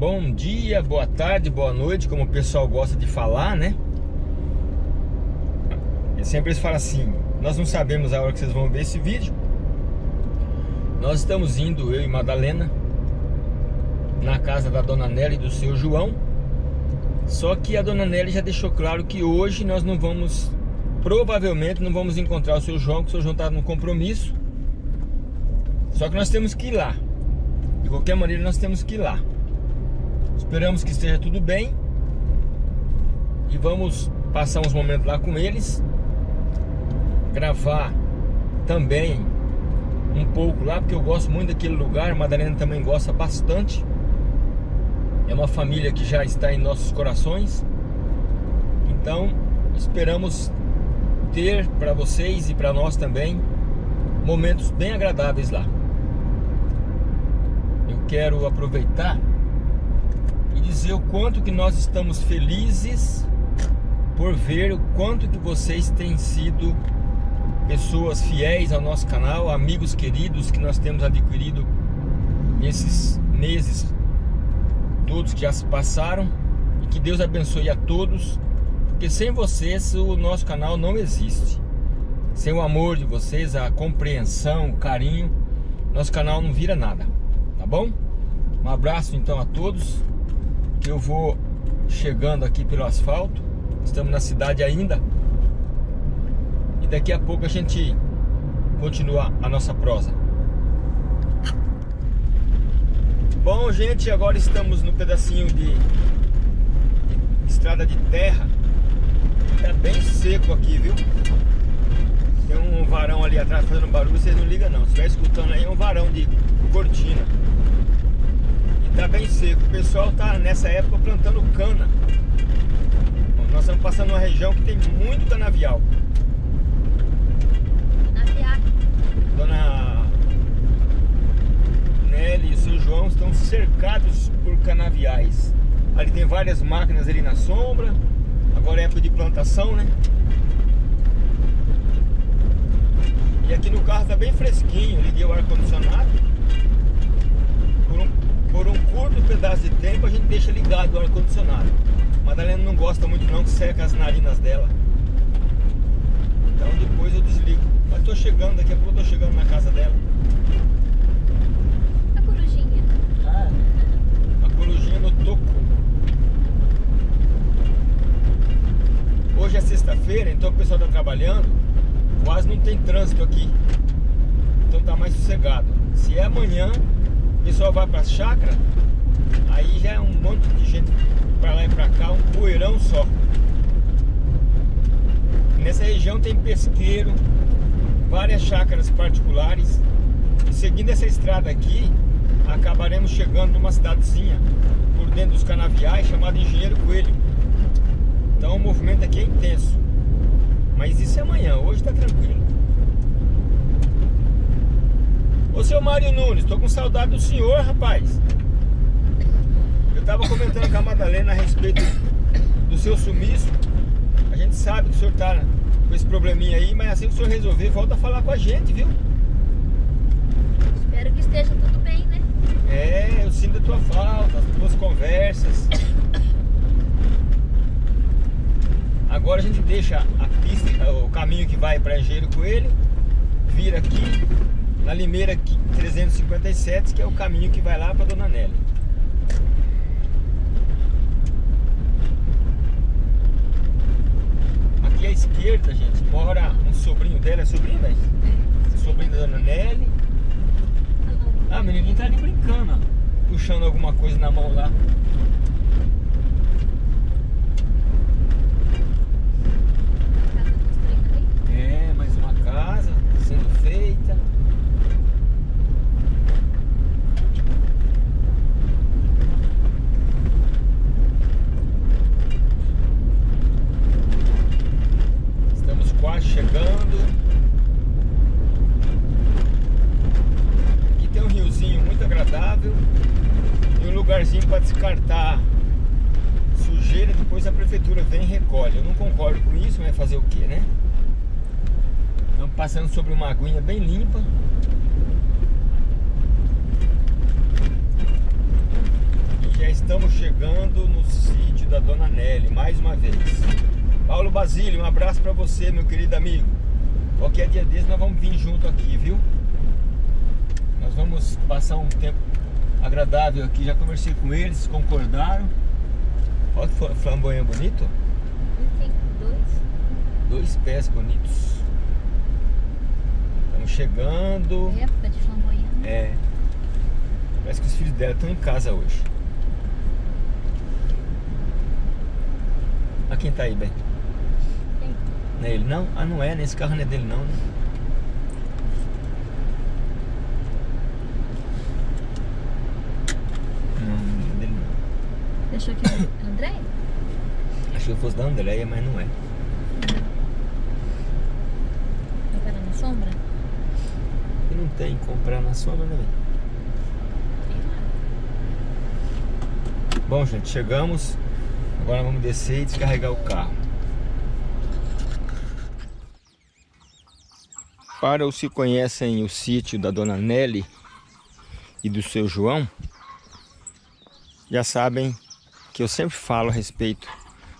Bom dia, boa tarde, boa noite, como o pessoal gosta de falar, né? E sempre eles falam assim, nós não sabemos a hora que vocês vão ver esse vídeo. Nós estamos indo, eu e Madalena, na casa da Dona Nelly e do seu João. Só que a Dona Nelly já deixou claro que hoje nós não vamos, provavelmente não vamos encontrar o seu João, porque o seu João está no compromisso. Só que nós temos que ir lá. De qualquer maneira nós temos que ir lá. Esperamos que esteja tudo bem. E vamos passar uns momentos lá com eles. Gravar também um pouco lá, porque eu gosto muito daquele lugar. A Madalena também gosta bastante. É uma família que já está em nossos corações. Então, esperamos ter para vocês e para nós também momentos bem agradáveis lá. Eu quero aproveitar dizer o quanto que nós estamos felizes por ver o quanto que vocês têm sido pessoas fiéis ao nosso canal, amigos queridos que nós temos adquirido nesses meses todos que já se passaram e que Deus abençoe a todos, porque sem vocês o nosso canal não existe. Sem o amor de vocês, a compreensão, o carinho, nosso canal não vira nada, tá bom? Um abraço então a todos eu vou chegando aqui pelo asfalto. Estamos na cidade ainda. E daqui a pouco a gente continua a nossa prosa. Bom, gente, agora estamos no pedacinho de, de estrada de terra. Tá bem seco aqui, viu? Tem um varão ali atrás fazendo barulho, vocês não ligam não. Se estiver escutando aí, é um varão de cortina tá bem seco. O pessoal tá nessa época plantando cana. Nós estamos passando uma região que tem muito canavial. Canavial. Dona Nelly e o seu João estão cercados por canaviais. Ali tem várias máquinas ali na sombra. Agora é época de plantação, né? E aqui no carro tá bem fresquinho. Liguei o ar-condicionado por um curto pedaço de tempo a gente deixa ligado o ar-condicionado. Madalena não gosta muito não que seca as narinas dela. Então depois eu desligo. Mas tô chegando, daqui a pouco eu tô chegando na casa dela. A corujinha. Ah, a corujinha no toco. Hoje é sexta-feira, então o pessoal tá trabalhando. Quase não tem trânsito aqui. Então tá mais sossegado. Se é amanhã, pessoal vai pra chácara, aí já é um monte de gente pra lá e pra cá, um poeirão só. Nessa região tem pesqueiro, várias chácaras particulares. E seguindo essa estrada aqui, acabaremos chegando numa cidadezinha por dentro dos canaviais chamada Engenheiro Coelho. Então o movimento aqui é intenso. Mas isso é amanhã, hoje tá tranquilo. Ô seu Mário Nunes, tô com saudade do senhor, rapaz. Eu tava comentando com a Madalena a respeito do seu sumiço. A gente sabe que o senhor tá com esse probleminha aí, mas assim que o senhor resolver, volta a falar com a gente, viu? Espero que esteja tudo bem, né? É, eu sinto a tua falta, as tuas conversas. Agora a gente deixa a pista, o caminho que vai para Engenheiro Coelho, vira aqui na Limeira 357, que é o caminho que vai lá para Dona Nélia. Aqui à esquerda, gente, mora um sobrinho dela, é sobrinho, velho? Sobrinho da Dona Nelly. Ah, menininho tá ali brincando, ó, puxando alguma coisa na mão lá. É, mais uma casa sendo feita. quase chegando. Aqui tem um riozinho muito agradável e um lugarzinho para descartar sujeira. Depois a prefeitura vem e recolhe. Eu não concordo com isso, mas fazer o que, né? Estamos passando sobre uma aguinha bem limpa. E já estamos chegando no sítio da Dona Nelly, mais uma vez. Paulo Basílio, um abraço para você, meu querido amigo. Qualquer dia desse nós vamos vir junto aqui, viu? Nós vamos passar um tempo agradável aqui. Já conversei com eles, concordaram. Olha que flamboyant bonito. Tem dois. Dois pés bonitos. Estamos chegando. Época de flamboyant. É. Parece que os filhos dela estão em casa hoje. A quem tá aí, bem? Quem? Não é ele não? Ah, não é, nesse carro não é dele não, né? Não, não é dele não. Deixou aqui o André? Achei que fosse da Andréia, mas não é. Vai parar na sombra? E não tem comprar na sombra, né? Bom, gente, chegamos. Agora vamos descer e descarregar o carro. Para os que conhecem o sítio da Dona Nelly e do seu João, já sabem que eu sempre falo a respeito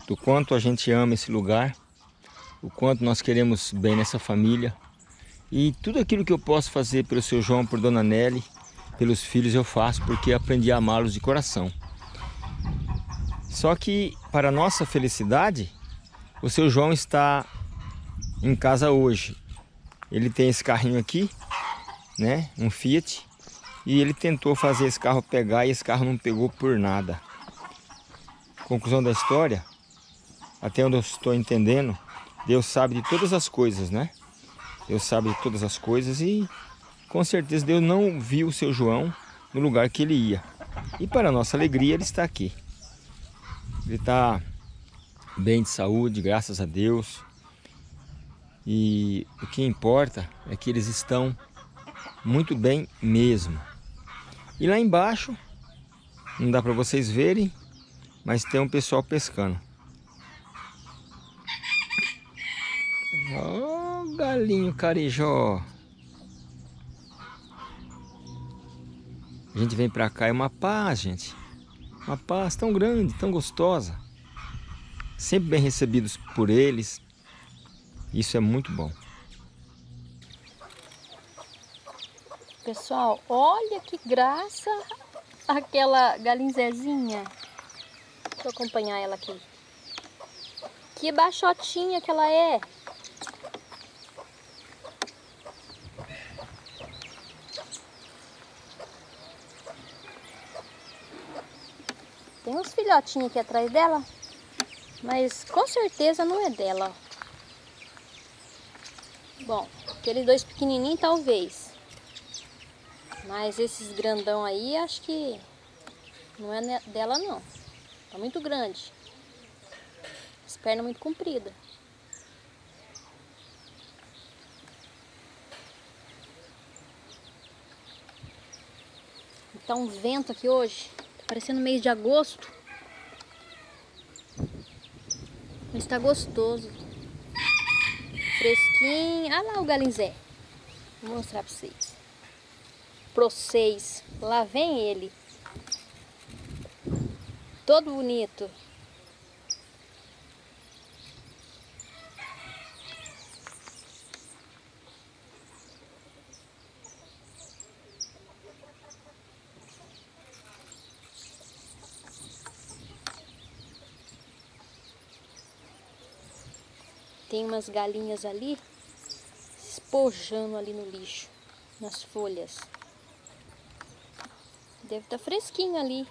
do quanto a gente ama esse lugar, o quanto nós queremos bem nessa família. E tudo aquilo que eu posso fazer pelo seu João, por Dona Nelly, pelos filhos eu faço porque aprendi a amá-los de coração. Só que, para nossa felicidade, o seu João está em casa hoje. Ele tem esse carrinho aqui, né? Um Fiat. E ele tentou fazer esse carro pegar e esse carro não pegou por nada. Conclusão da história, até onde eu estou entendendo, Deus sabe de todas as coisas, né? Deus sabe de todas as coisas e com certeza Deus não viu o seu João no lugar que ele ia. E para nossa alegria ele está aqui. Ele está bem de saúde, graças a Deus. E o que importa é que eles estão muito bem mesmo. E lá embaixo, não dá para vocês verem, mas tem um pessoal pescando. Ó, oh, galinho carijó. A gente vem pra cá, é uma paz, gente. Uma paz tão grande, tão gostosa. Sempre bem recebidos por eles. Isso é muito bom. Pessoal, olha que graça aquela galinzezinha. Deixa eu acompanhar ela aqui. Que baixotinha que ela é. Tem uns filhotinhos aqui atrás dela, mas com certeza não é dela. Bom, aqueles dois pequenininhos talvez. Mas esses grandão aí, acho que não é dela não. Tá muito grande. As pernas muito compridas. Tá um vento aqui hoje. Tá parecendo mês de agosto. Mas tá gostoso. Fresquinho. Olha lá o galinzé. Vou mostrar pra vocês. Pra vocês. Lá vem ele. Todo bonito. Tem umas galinhas ali espojando ali no lixo, nas folhas. Deve estar tá fresquinho ali.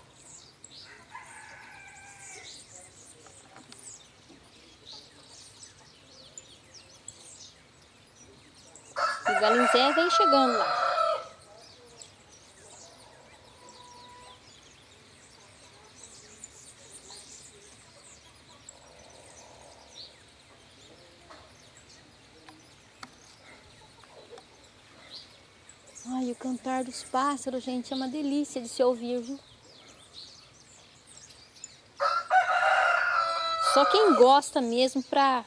O galinzé vem chegando lá. Ai, o cantar dos pássaros, gente, é uma delícia de se ouvir, viu? Só quem gosta mesmo pra,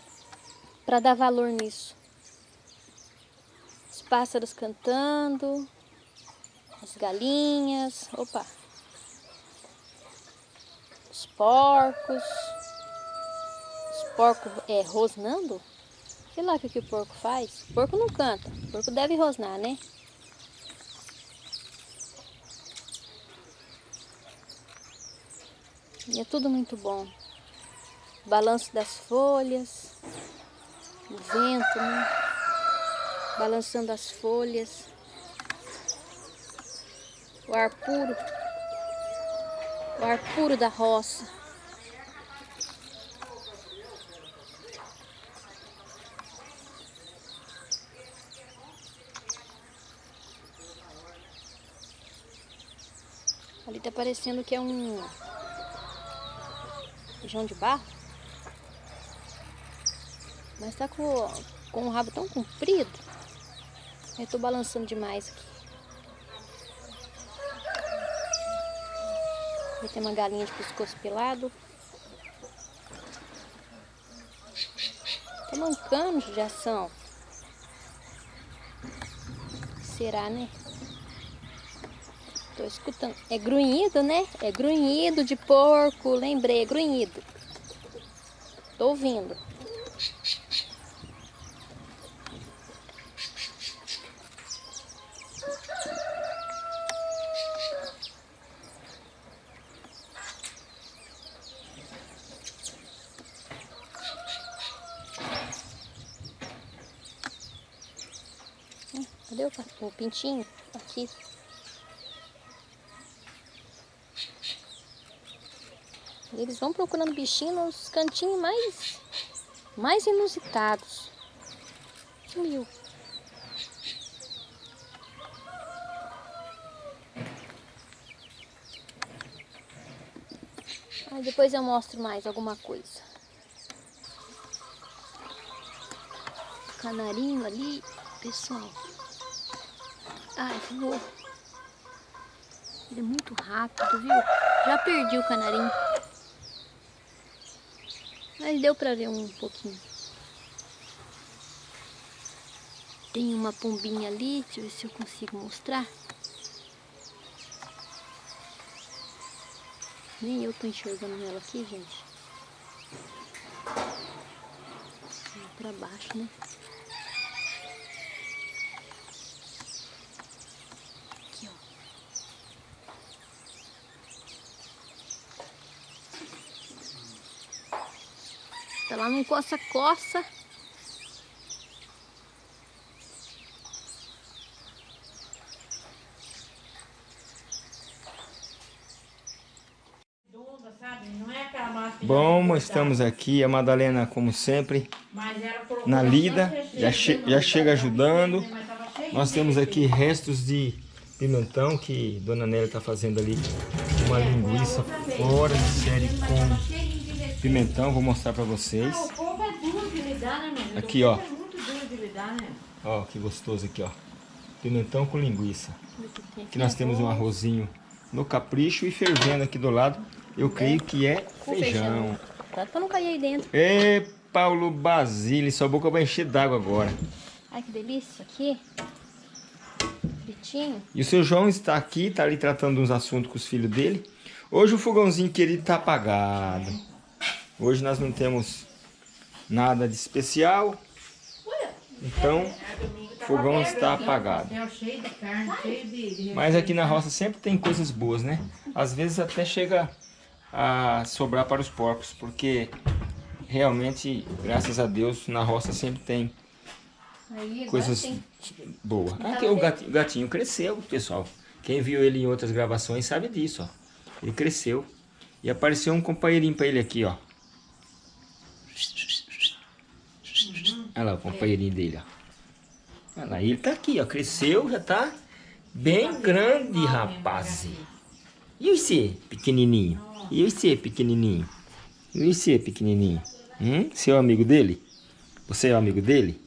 pra dar valor nisso. Os pássaros cantando, as galinhas, opa. porcos. Os porcos é, rosnando. Sei lá o que, que o porco faz. O porco não canta. O porco deve rosnar, né? E é tudo muito bom. Balanço das folhas, o vento, né? Balançando as folhas. O ar puro. O ar puro da roça. Ali tá parecendo que é um feijão de barro. Mas tá com, com o rabo tão comprido. Eu tô balançando demais aqui. Tem uma galinha de pescoço pelado. Tá mancando de ação. Será, né? Tô escutando. É grunhido, né? É grunhido de porco. Lembrei, é grunhido. Tô ouvindo. Cadê o, o pintinho? Aqui. Eles vão procurando bichinho nos cantinhos mais, mais inusitados. Sumiu. Aí depois eu mostro mais alguma coisa. Canarinho ali, pessoal. Ai, voou. Ele é muito rápido, viu? Já perdi o canarinho. Mas deu pra ver um pouquinho. Tem uma pombinha ali, deixa eu ver se eu consigo mostrar. Nem eu tô enxergando ela aqui, gente. Pra baixo, né? Tá lá no coça-coça. Bom, estamos aqui, a Madalena, como sempre, na lida, já, che já chega ajudando. Nós temos aqui restos de pimentão que Dona Nélia está fazendo ali, uma linguiça fora de série com pimentão, vou mostrar pra vocês. Ah, o povo é duro de lidar, né? Aqui, ó. É muito duro de lidar, né? Ó, que gostoso aqui, ó. Pimentão com linguiça. Aqui nós temos um arrozinho no capricho e fervendo aqui do lado. Eu creio que é feijão. Tá pra não cair aí dentro. Ê, Paulo Basile, sua boca vai encher d'água agora. Ai, que delícia. Aqui. Fritinho. E o seu João está aqui, tá ali tratando uns assuntos com os filhos dele. Hoje o fogãozinho querido tá apagado. Hoje nós não temos nada de especial. Então, o fogão está apagado. Mas aqui na roça sempre tem coisas boas, né? Às vezes até chega a sobrar para os porcos, porque realmente, graças a Deus, na roça sempre tem coisas boas. Aqui o gatinho, o gatinho cresceu, pessoal. Quem viu ele em outras gravações sabe disso, ó. Ele cresceu. E apareceu um companheirinho para ele aqui, ó. Olha lá o companheirinho dele, ó. Olha lá, ele tá aqui, ó. Cresceu, já tá bem grande, rapaz. E você, pequenininho? E você, pequenininho? E você, pequenininho? Hum? Você é o amigo dele? Você é o amigo dele?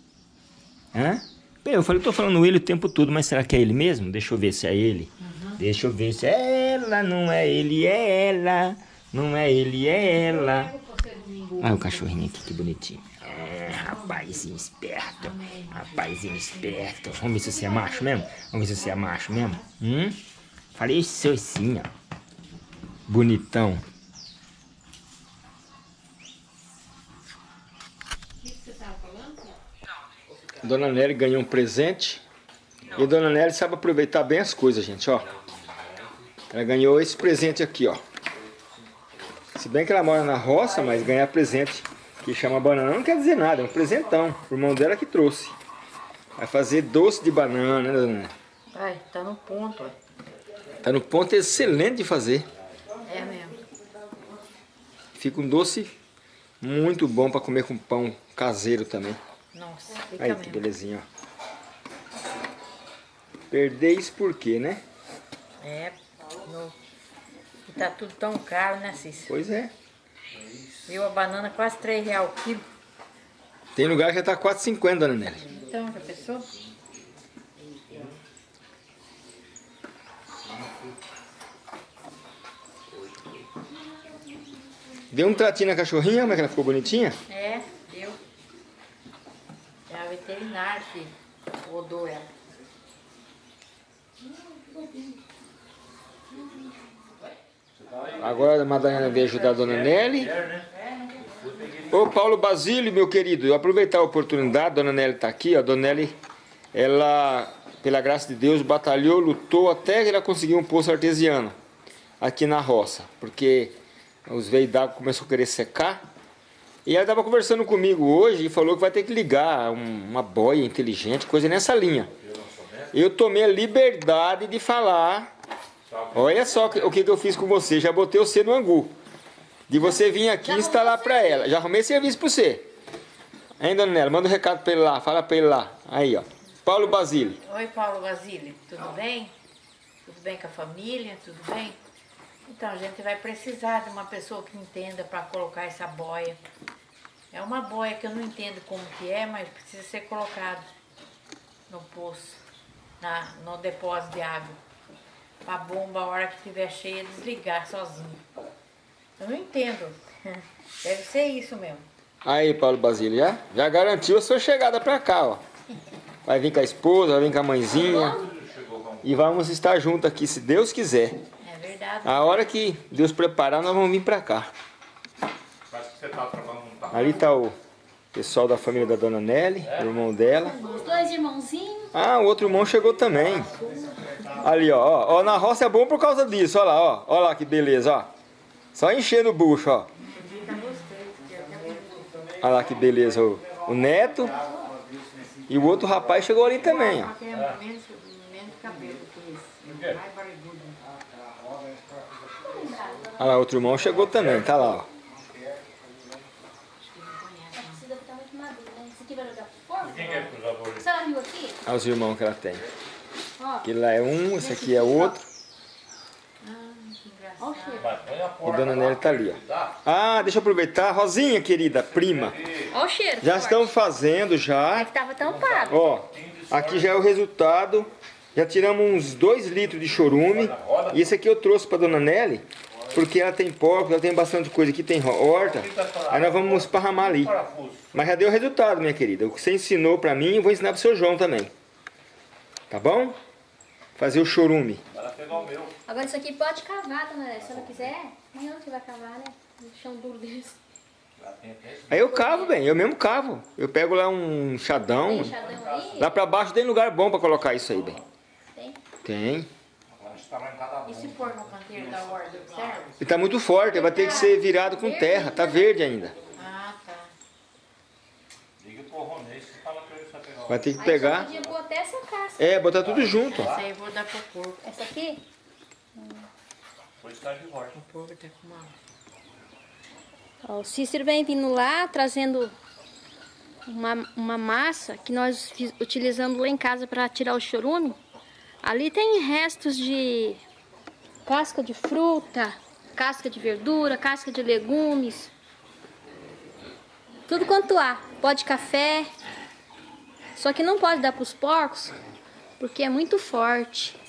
Hã? Bem, eu falei, tô falando ele o tempo todo, mas será que é ele mesmo? Deixa eu ver se é ele. Uhum. Deixa eu ver se é ela, não é ele, é ela. Não é ele, é ela. Olha o cachorrinho aqui, que bonitinho rapazinho esperto. Rapazinho esperto. Vamos ver se você é macho mesmo? Vamos ver se você é macho mesmo? Hum? Falei seu sim, ó. Bonitão. Dona Nelly ganhou um presente. E a Dona Nelly sabe aproveitar bem as coisas, gente, ó. Ela ganhou esse presente aqui, ó. Se bem que ela mora na roça, mas ganhar presente que chama banana não quer dizer nada, é um presentão. O irmão dela que trouxe. Vai fazer doce de banana, né, Dona? Vai, tá no ponto, ó. Tá no ponto excelente de fazer. É mesmo. Fica um doce muito bom para comer com pão caseiro também. Nossa, fica Aí, mesmo. que belezinha, ó. Perdeis por quê, né? É, no... tá tudo tão caro, né, Cícero? Pois é. Viu a banana quase 3 reais o quilo. Tem lugar que já tá 4,50, Dona Nelly. Então, já pensou? Deu um tratinho na cachorrinha, como é que ela ficou bonitinha? É, viu? É a veterinária que rodou ela. Agora a Madalena veio ajudar a Dona Nelly. Ô Paulo Basílio, meu querido, eu aproveitar a oportunidade, Dona Nelly tá aqui, a Dona Nelly, ela, pela graça de Deus, batalhou, lutou até que ela conseguiu um poço artesiano aqui na roça, porque os veios d'água começaram a querer secar. E ela estava conversando comigo hoje e falou que vai ter que ligar um- uma boia inteligente, coisa nessa linha. Eu tomei a liberdade de falar Olha só o que que eu fiz com você. Já botei você no angu. De você vir aqui e instalar pra ela. Já arrumei serviço pra você. Hein, dona Nela? Manda um recado pra ele lá. Fala pra ele lá. Aí, ó. Paulo Basílio. Oi, Paulo Basílio, tudo bem? Tudo bem com a família? Tudo bem? Então, a gente vai precisar de uma pessoa que entenda para colocar essa boia. É uma boia que eu não entendo como que é, mas precisa ser colocado no poço, na, no depósito de água. Para a bomba, a hora que estiver cheia, desligar sozinho. Eu não entendo. Deve ser isso mesmo. Aí, Paulo Basílio. Já, já garantiu a sua chegada pra cá, ó. Vai vir com a esposa, vai vir com a mãezinha. E vamos estar juntos aqui, se Deus quiser. É verdade. A hora que Deus preparar, nós vamos vir pra cá. Parece que você tá trabalhando não tá. Ali tá o pessoal da família da Dona Nelly, o irmão dela. Os dois irmãozinhos. Ah, o outro irmão chegou também. Ali, ó, ó, ó, na roça é bom por causa disso, ó lá, ó. Ó lá que beleza, ó. Só enchendo o bucho, ó. Olha lá que beleza, o, o neto. E o outro rapaz chegou ali também, ó. Olha lá, outro irmão chegou também, tá lá, ó. Olha os irmãos que ela tem. Aquele lá é um, esse aqui é outro. ó o cheiro. Vai, põe a E. Dona Nelly tá ali, ó. Tá? Ah, deixa eu aproveitar. Rosinha, querida, prima. Ó o cheiro. Já estão fazendo já. É que tava tampado. Ó, aqui já é o resultado. Já tiramos uns 2 litros de chorume. E esse aqui eu trouxe pra Dona Nelly, porque ela tem porco, ela tem bastante coisa aqui, tem horta. Aí nós vamos esparramar ali. Parafuso. Mas já deu resultado, minha querida. O que você ensinou pra mim, eu vou ensinar pro seu João também. Tá bom? Fazer o chorume. Para pegar o meu. Agora isso aqui pode cavar, dona. Se ela quiser, amanhã você vai cavar, né? No chão duro desse. Aí eu cavo, bem, eu mesmo cavo. Eu pego lá um chadão. Fechadão aí. Lá pra baixo tem lugar bom pra colocar isso aí, bem. Tem. Tem. Agora está lá em cada E se pôr no canteiro da horta, serve? E tá muito forte, vai ter que ser virado com terra. Tá verde ainda. Ah, tá. Liga Ronês e fala pra ele só pegar o Vai ter que Aí pegar. podia até essa casca. É, botar tudo junto. Essa aí eu vou dar pro porco. Essa aqui? Depois está de volta. O porco tá com uma... O Cícero vem vindo lá, trazendo uma, uma massa que nós utilizamos lá em casa para tirar o chorume. Ali tem restos de casca de fruta, casca de verdura, casca de legumes. Tudo quanto há. Pó de café. Só que não pode dar para os porcos, porque é muito forte.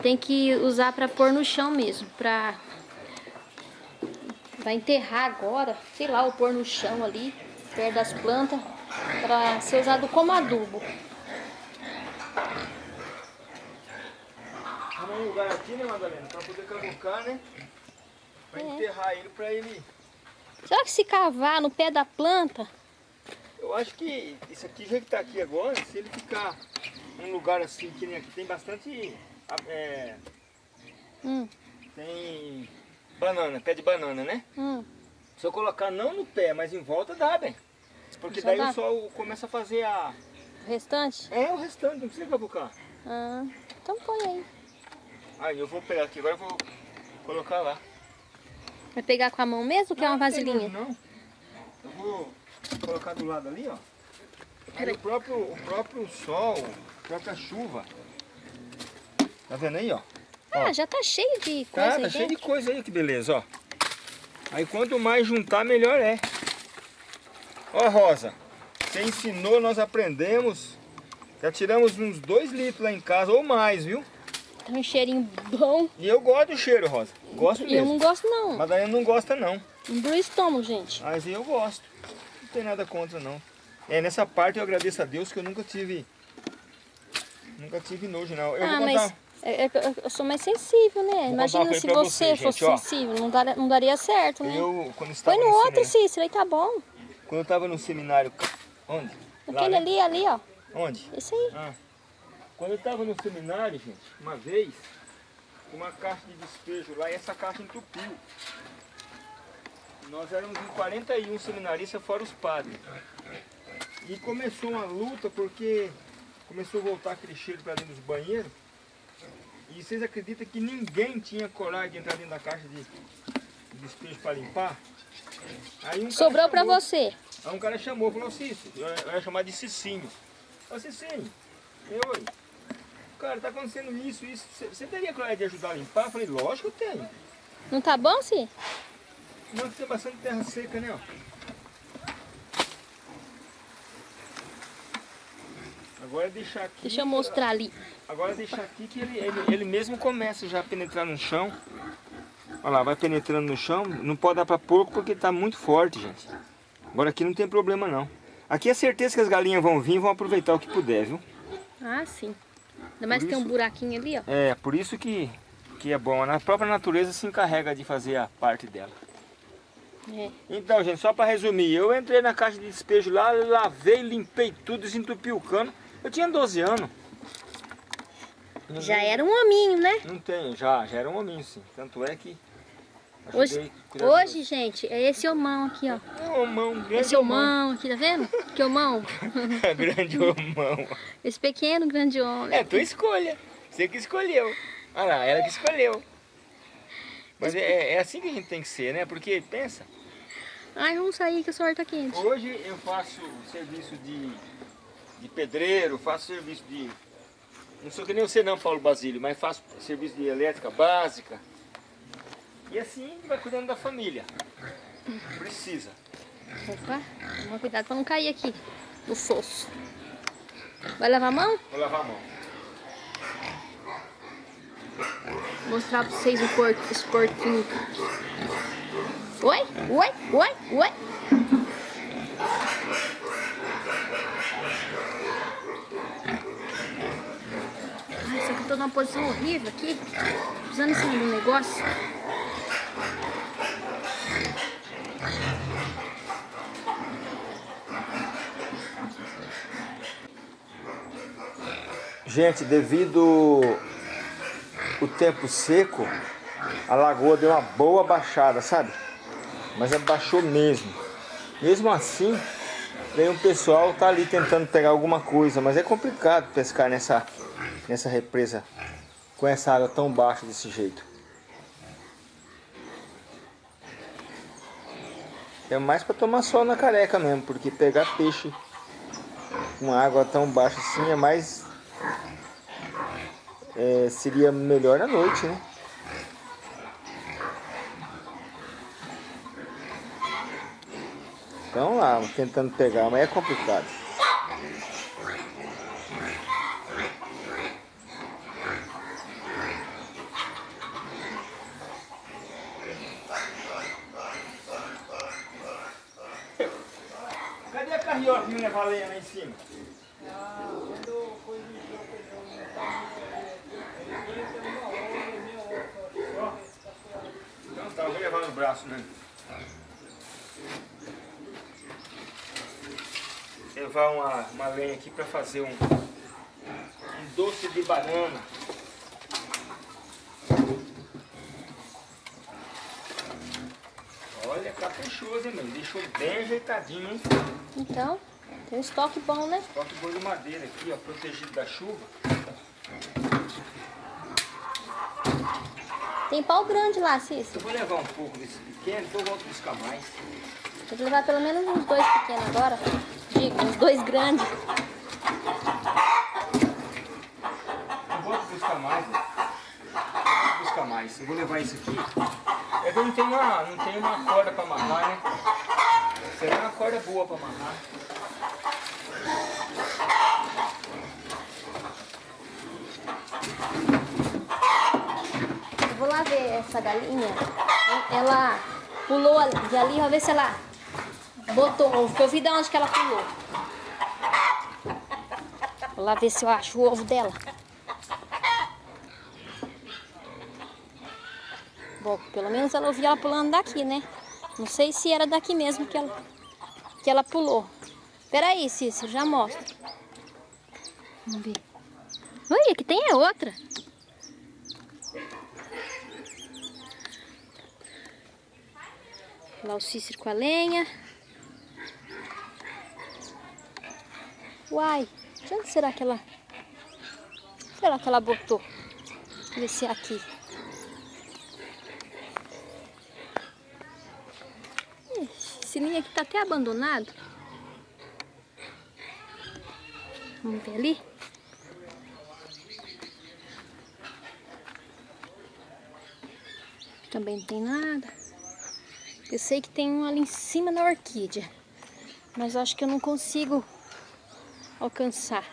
Tem que usar para pôr no chão mesmo, para Vai enterrar agora, sei lá, ou pôr no chão ali, perto das plantas, para ser usado como adubo. Arruma um lugar aqui, né, Madalena? Pra poder cavocar, né? Pra enterrar ele, pra ele... Será que se cavar no pé da planta, Eu acho que isso aqui, já que tá aqui agora, se ele ficar num lugar assim, que nem aqui, tem bastante... é, Hum, tem banana, pé de banana, né? hum. Se eu colocar não no pé, mas em volta, dá bem. Porque Já daí dá? o sol começa a fazer a... O restante? É, o restante, não precisa cavucar. Ah, então põe aí. Aí eu vou pegar aqui, agora eu vou colocar lá. Vai pegar com a mão mesmo ou quer uma Não, não vasilhinha? nojo, Não, Eu vou colocar do lado ali, ó. Aí o próprio, o próprio sol, a própria chuva. Tá vendo aí, ó? Ah, já tá cheio de coisa Tá, aí tá cheio de dentro. coisa aí, que beleza, ó. Aí quanto mais juntar, melhor é. Ó, Rosa, você ensinou, nós aprendemos. Já tiramos uns 2 litros lá em casa, ou mais, viu? Tá um cheirinho bom. E eu gosto do cheiro, Rosa. Gosto Eu mesmo. não gosto não. Madalena não gosta, não. Não do estômago, gente. Mas eu gosto. Não tem nada contra, não. É, nessa parte eu agradeço a Deus que eu nunca tive... Nunca tive nojo, não. Eu ah, vou contar... é- é eu sou mais sensível, né? uma Imagina se você, você, fosse gente, sensível. Não, dar, não daria certo, né? Eu, quando estava Põe no outro, seminário... Cícero, aí tá bom. Quando eu estava no seminário... Onde? Lá, Aquele né? ali, ali, ó. Onde? Esse aí. Ah, quando eu estava no seminário, gente, uma vez, uma caixa de despejo lá e essa caixa entupiu. Nós éramos em 41 seminaristas, fora os padres. E começou uma luta porque começou a voltar aquele cheiro para dentro dos banheiros. E vocês acreditam que ninguém tinha coragem de entrar dentro da caixa de, de despejo para limpar? Um Sobrou chamou- você. Aí um cara chamou, falou, Cício, eu eu ia chamar de Cicinho. Ô Cicinho, eu, oi. Cara, tá acontecendo isso, isso. Você- teria coragem de ajudar a limpar? Eu falei, lógico que eu tenho. Não tá bom, Cí? Não, tem bastante terra seca, né? Ó. Agora deixar aqui. Deixa eu mostrar ali. Agora deixar aqui que ele, ele, ele mesmo começa já a penetrar no chão. Olha lá, vai penetrando no chão. Não pode dar pra porco porque tá muito forte, gente. Agora aqui não tem problema não. Aqui é certeza que as galinhas vão vir e vão aproveitar o que puder, viu? Ah, sim. Ainda mais que tem um buraquinho ali, ó. É, por isso que, que é bom. A própria natureza se encarrega de fazer a parte dela. É. Então, gente, só para resumir, eu entrei na caixa de despejo lá, lavei, limpei tudo, desentupi o cano. Eu tinha 12 anos. Já era um hominho, né? Não tenho, já, já era um hominho sim. Tanto é que Hoje, hoje, gente, é esse homão aqui, ó. É um homão, grande Esse homão aqui, tá vendo? Que homão. grande homão. Esse pequeno, grande homem. É tua escolha. Você que escolheu. Olha lá, ela que escolheu. Mas é, é assim que a gente tem que ser, né? Porque, pensa, Ai, vamos sair que o sol tá quente. Hoje eu faço serviço de, de pedreiro, faço serviço de... Não sou que nem você não, Paulo Basílio, mas faço serviço de elétrica básica. E assim vai cuidando da família. Precisa. Opa, toma cuidado pra não cair aqui no fosso. Vai lavar a mão? Vou lavar a mão. Mostrar pra vocês o por, esse porquinho. Oi, oi, oi, oi. Ai, só que eu tô numa posição horrível aqui. Precisando em cima um negócio. Gente, devido o tempo seco, a lagoa deu uma boa baixada, sabe? Mas abaixou mesmo. Mesmo assim, vem um pessoal tá ali tentando pegar alguma coisa, mas é complicado pescar nessa nessa represa com essa água tão baixa desse jeito. É mais para tomar sol na careca mesmo, porque pegar peixe com água tão baixa assim é mais é, seria melhor à noite, né? Então lá, tentando pegar, mas é complicado. Cadê a me valenha lá em cima? Então tá, eu vou levar né? levar uma, uma lenha aqui para fazer um, um doce de banana. Olha, caprichoso, hein? Deixou bem ajeitadinho, hein? Então, tem um estoque bom, né? Toque boi de madeira aqui, ó, protegido da chuva. Tem pau grande lá, Cícero. Eu vou levar um pouco desse pequeno, depois eu volto buscar mais. Tem que levar pelo menos uns dois pequenos agora. Digo, uns dois grandes. Eu volto buscar mais, né? Eu vou buscar mais. Eu vou levar isso aqui. É que eu não tenho uma, não tenho uma corda para amarrar, né? Será uma corda boa para amarrar. Eu vou lá ver essa galinha. Ela pulou de ali, vou ver se ela botou ovo. Eu vi de onde que ela pulou. Vou lá ver se eu acho o ovo dela. Bom, pelo menos ela ouvi ela pulando daqui, né? Não sei se era daqui mesmo que ela, que ela pulou. Peraí, Cícero, já mostro. Vamos ver. Oi, aqui tem é outra. Lá o Cícero com a lenha. Uai, de onde será que ela... Será que ela botou? Ver se é aqui. Esse ninho aqui tá até abandonado. Vamos ver ali. Também não tem nada. Eu sei que tem um ali em cima da orquídea. Mas acho que eu não consigo alcançar.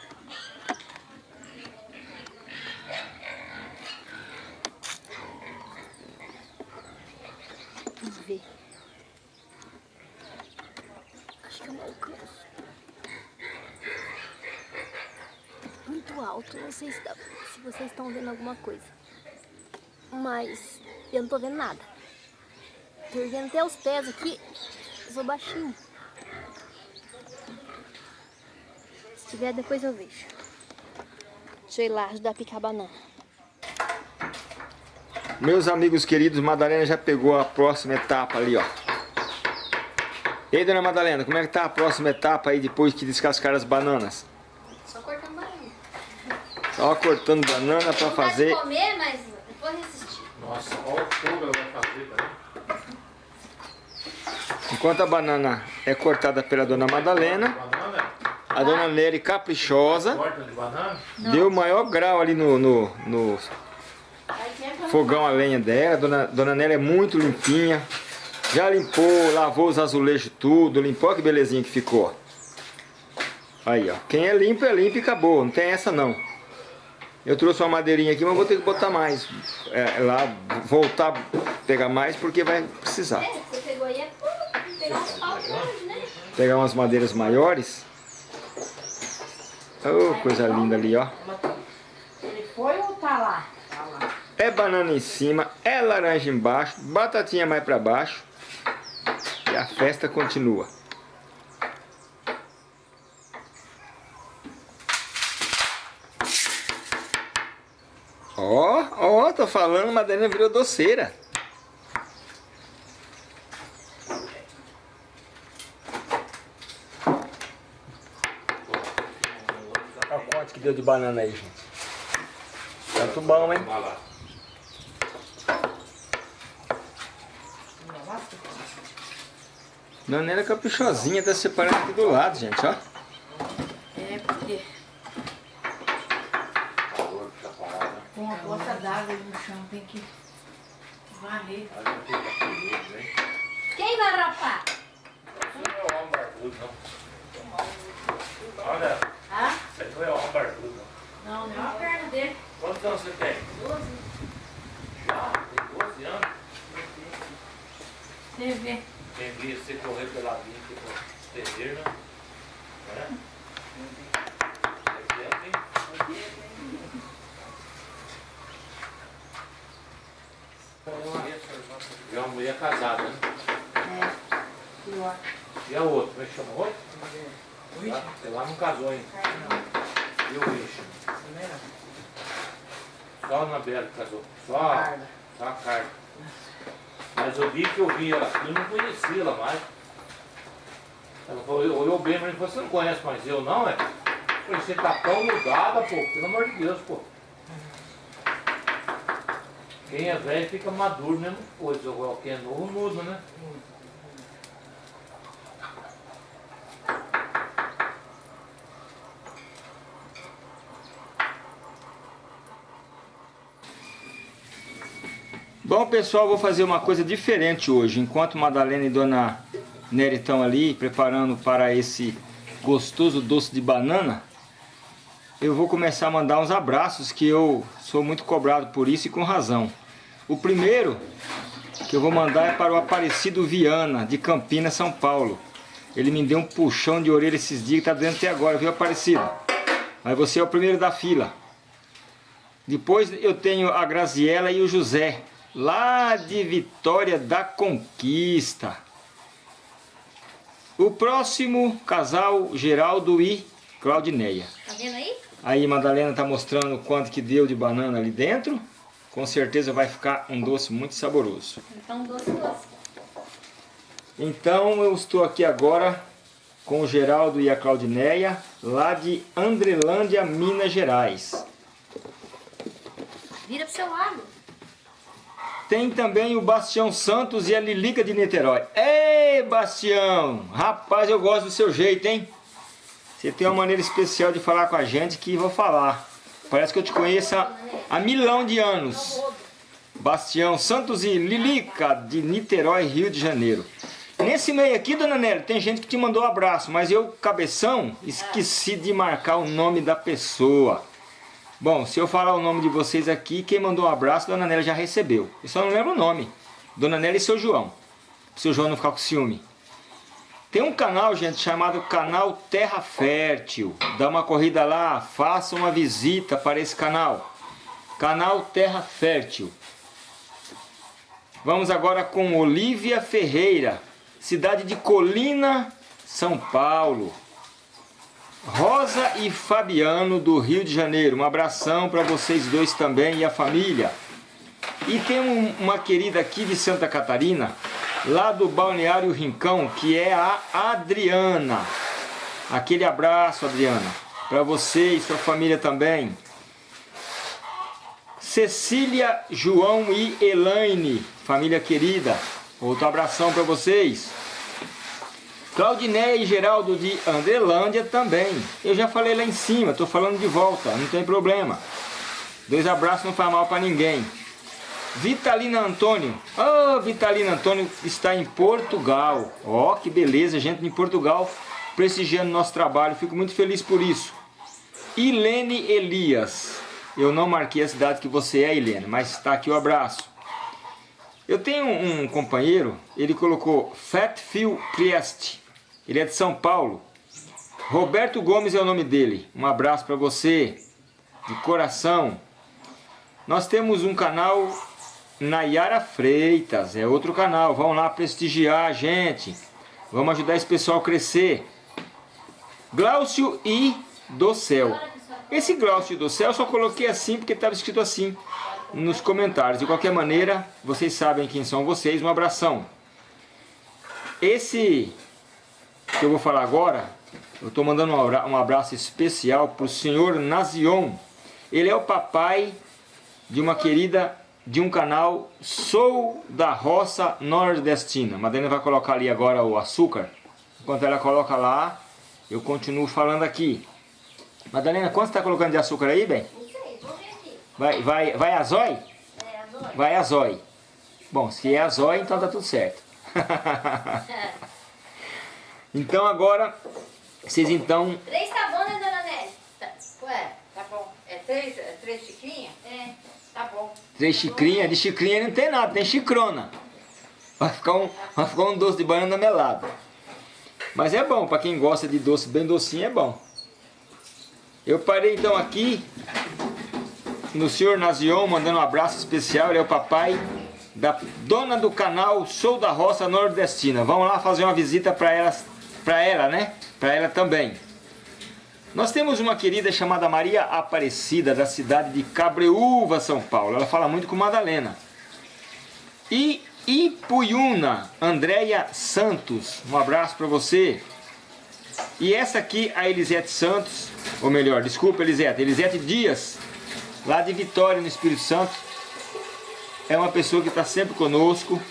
Vamos ver. Acho que eu não alcanço. Muito alto, não sei se, dá- se vocês estão vendo alguma coisa. Mas eu não tô vendo nada. Tô vendo até os pés aqui. Eu sou baixinho. Se tiver, depois eu vejo. Deixa eu ir lá ajudar a picar a banana. Meus amigos queridos, Madalena já pegou a próxima etapa ali, ó. E aí, dona Madalena, como é que tá a próxima etapa aí depois que descascar as bananas? Só cortando banana. Só cortando banana pra fazer... comer, mas depois resistir. Nossa, olha o fogo ela vai fazer, tá? Enquanto a banana é cortada pela dona Madalena, a dona Nery caprichosa deu o maior grau ali no, no, no fogão a lenha dela. Dona, dona Nery é muito limpinha. Já limpou, lavou os azulejos tudo, limpou, olha que belezinha que ficou. Aí, ó. Quem é limpo é limpo e acabou. Não tem essa não. Eu trouxe uma madeirinha aqui, mas vou ter que botar mais. É, lá, voltar pegar mais porque vai precisar. É, você pegou aí é pra pegar uns pau grandes, né? Pegar umas madeiras maiores. Oh, coisa linda ali, ó. Ele foi ou tá lá? Tá lá. É banana em cima, é laranja embaixo, batatinha mais pra baixo. E a festa continua. Ó, ó, tô falando, Madalena virou doceira. Olha quanto que deu de banana aí, gente. Tanto bom, hein? Vai lá. Dona Nela caprichosinha, tá separando aqui do lado, gente, ó. É porque tá com uma gota d'água aí no chão tem que varrer. Quem vai rapar? Isso não é o homem barbudo, não. Olha, Ah? isso aí não é o homem barbudo, não. Não, não é a perna dele. Quantos anos você tem? 12. Já? Tem 12 anos? Você vê. Tem dia você correr pela vida, tipo, estender, né? É? É tempo, hein? E uma mulher casada, né? É. Pior. E a outra, como é que chama a outra? Tá? Você lá não casou ainda. E o bicho? Só a Anabela que casou. Só a, só a Carla. Mas o dia que eu vi ela aqui, eu não conhecia ela mais. Ela falou, olhou bem falou, você não conhece mais eu não, é? Eu falei, você tá tão mudada, pô, pelo amor de Deus, pô. Quem é velho fica maduro, mesmo coisa. Agora quem é novo muda, né? Bom pessoal, vou fazer uma coisa diferente hoje. Enquanto Madalena e Dona Nery estão ali preparando para esse gostoso doce de banana, eu vou começar a mandar uns abraços que eu sou muito cobrado por isso e com razão. O primeiro que eu vou mandar é para o Aparecido Viana, de Campinas, São Paulo. Ele me deu um puxão de orelha esses dias está dentro até agora, viu Aparecido? Mas você é o primeiro da fila. Depois eu tenho a Graziela e o José, lá de Vitória da Conquista. O próximo casal, Geraldo e Claudineia. Tá vendo aí? Aí Madalena está mostrando quanto que deu de banana ali dentro. Com certeza vai ficar um doce muito saboroso. Então, doce, doce. Então eu estou aqui agora com o Geraldo e a Claudineia, lá de Andrelândia, Minas Gerais. Vira pro seu lado. Tem também o Bastião Santos e a Lilica de Niterói. Ei, Bastião! Rapaz, eu gosto do seu jeito, hein? Você tem uma maneira especial de falar com a gente que vou falar. Parece que eu te conheço há, há milhão de anos. Bastião Santos e Lilica de Niterói, Rio de Janeiro. Nesse meio aqui, dona Nélia, tem gente que te mandou um abraço, mas eu, cabeção, esqueci de marcar o nome da pessoa. Bom, se eu falar o nome de vocês aqui, quem mandou um abraço, Dona Nélia já recebeu. Eu só não lembro o nome. Dona Nélia e seu João. Seu João não ficar com ciúme. Tem um canal, gente, chamado Canal Terra Fértil. Dá uma corrida lá, faça uma visita para esse canal. Canal Terra Fértil. Vamos agora com Olívia Ferreira, cidade de Colina, São Paulo. Rosa e Fabiano do Rio de Janeiro. Um abração para vocês dois também e a família. E tem um, uma querida aqui de Santa Catarina, lá do Balneário Rincão, que é a Adriana. Aquele abraço, Adriana, para você e sua família também. Cecília, João e Elaine, família querida. Outro abração para vocês. Claudiné e Geraldo de Andrelândia também. Eu já falei lá em cima, estou falando de volta, não tem problema. Dois abraços não faz mal para ninguém. Vitalina Antônio. Oh, Vitalina Antônio está em Portugal. Ó, oh, que beleza, gente em Portugal prestigiando nosso trabalho. Fico muito feliz por isso. Ilene Elias. Eu não marquei a cidade que você é, Ilene, mas está aqui o abraço. Eu tenho um companheiro, ele colocou Fatfield Priest. Ele é de São Paulo. Roberto Gomes é o nome dele. Um abraço para você, de coração. Nós temos um canal Nayara Freitas, é outro canal. Vamos lá prestigiar a gente. Vamos ajudar esse pessoal a crescer. Glaucio e do Céu. Esse Glaucio do Céu eu só coloquei assim porque estava escrito assim nos comentários. De qualquer maneira, vocês sabem quem são vocês. Um abração. Esse que eu vou falar agora, eu estou mandando um abraço especial para o senhor Nazion. Ele é o papai de uma querida de um canal Sou da Roça Nordestina. Madalena vai colocar ali agora o açúcar. Enquanto ela coloca lá, eu continuo falando aqui. Madalena, quanto você está colocando de açúcar aí, bem? Não sei, vou ver aqui. Vai, vai, vai a zói? É, azul. Vai a zói. Bom, se é a zói, então tá tudo certo. então agora, vocês então... Três tá bom, né, dona Nelly? Tá, ué, tá bom. É três, é três xicrinhas? É. Tá bom. Três xicrinhas, de xicrinha não tem nada, tem chicrona. Vai ficar um, vai ficar um doce de banana melado. Mas é bom, para quem gosta de doce bem docinho, é bom. Eu parei então aqui no senhor Nazion, mandando um abraço especial, ele é o papai da dona do canal Sou da Roça Nordestina. Vamos lá fazer uma visita para ela para ela, né? Para ela também. Nós temos uma querida chamada Maria Aparecida, da cidade de Cabreúva, São Paulo. Ela fala muito com Madalena. E Ipuyuna, Andréia Santos. Um abraço para você. E essa aqui, a Elisete Santos, ou melhor, desculpa Elisete, Elisete Dias, lá de Vitória, no Espírito Santo. É uma pessoa que está sempre conosco,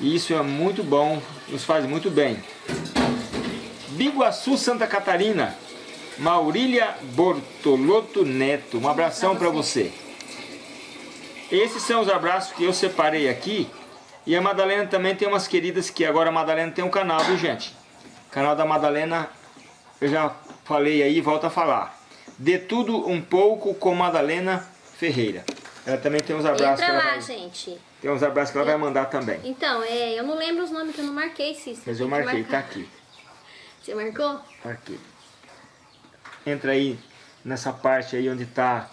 e isso é muito bom, nos faz muito bem. Biguaçu, Santa Catarina, Maurília Bortolotto Neto, um abração para você. Esses são os abraços que eu separei aqui. E a Madalena também tem umas queridas que agora a Madalena tem um canal, viu gente? O canal da Madalena, eu já falei aí, volto a falar. De tudo um pouco com Madalena Ferreira. Ela também tem uns abraços Entra lá, vai... gente. Tem uns abraços que ela vai mandar também. Então, é, eu não lembro os nomes que eu não marquei, Cícero. Mas eu marquei, tá aqui. Você marcou? Marquei. Entra aí nessa parte aí onde tá,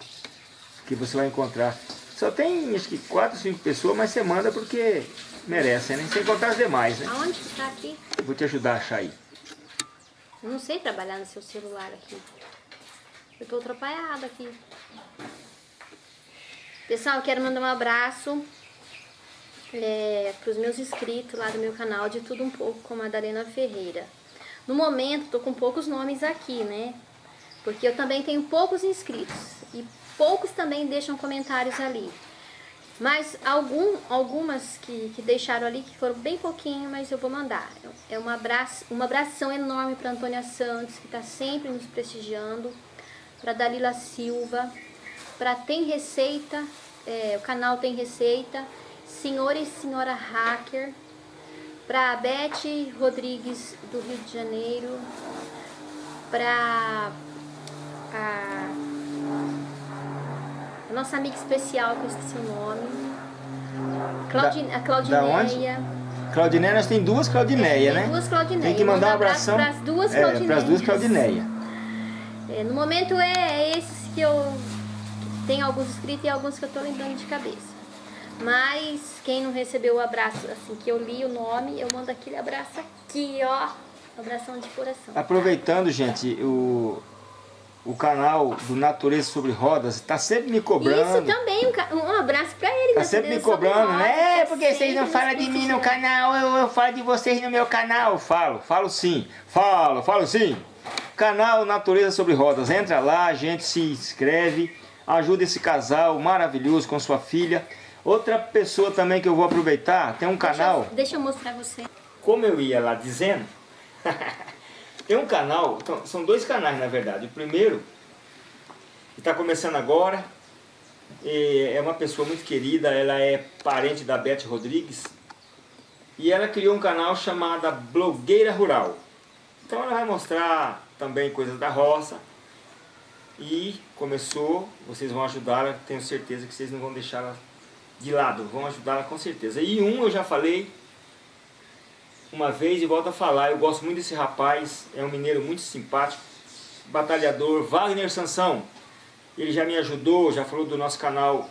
que você vai encontrar. Só tem acho que 4, 5 pessoas, mas você manda porque merecem, né? Sem contar as demais, né? Aonde que tá aqui? Eu vou te ajudar a achar aí. Eu não sei trabalhar no seu celular aqui. Eu tô atrapalhada aqui. Pessoal, eu quero mandar um abraço é, para os meus inscritos lá do meu canal de Tudo Um Pouco com Madalena Ferreira. No momento, tô com poucos nomes aqui, né? Porque eu também tenho poucos inscritos. E poucos também deixam comentários ali. Mas algum, algumas que, que deixaram ali, que foram bem pouquinho, mas eu vou mandar. É um abraço, uma abração enorme para Antônia Santos, que está sempre nos prestigiando. Para Dalila Silva. Para Tem Receita, é, o canal Tem Receita. Senhor e Senhora Hacker. Para Beth Rodrigues, do Rio de Janeiro. Para a a nossa amiga especial, que eu esqueci o nome. Claudi, Da- a Claudineia. Claudineia, nós tem duas Claudineia, Tem né? duas Claudineia. Tem que mandar um abração para as duas é, pras Claudineias. duas Claudineia. É, no momento é esses que eu tenho alguns inscritos e alguns que eu tô lembrando de cabeça. Mas quem não recebeu o abraço, assim, que eu li o nome, eu mando aquele abraço aqui, ó. Abração de coração. Aproveitando, gente, o, o canal do Natureza sobre Rodas está sempre me cobrando. Isso também, um, um abraço pra ele. Tá Natureza sempre me cobrando, né? É, porque vocês sempre não nos falam de mim no canal, eu, eu falo de vocês no meu canal. Falo, falo sim. Falo, falo sim. Canal Natureza sobre Rodas. Entra lá, a gente se inscreve. Ajuda esse casal maravilhoso com sua filha. Outra pessoa também que eu vou aproveitar, tem um canal. Deixa, eu- deixa eu mostrar você. como eu ia lá dizendo, tem um canal, então, são dois canais na verdade. O primeiro, que está começando agora, é uma pessoa muito querida, ela é parente da Beth Rodrigues, e ela criou um canal chamado Blogueira Rural. Então ela vai mostrar também coisas da roça, e começou, vocês vão ajudá-la, tenho certeza que vocês não vão deixá-la de lado, vão ajudá-la com certeza. E um eu já falei, uma vez e volto a falar, eu gosto muito desse rapaz, é um mineiro muito simpático, batalhador, Wagner Sansão. Ele já me ajudou, já falou do nosso canal,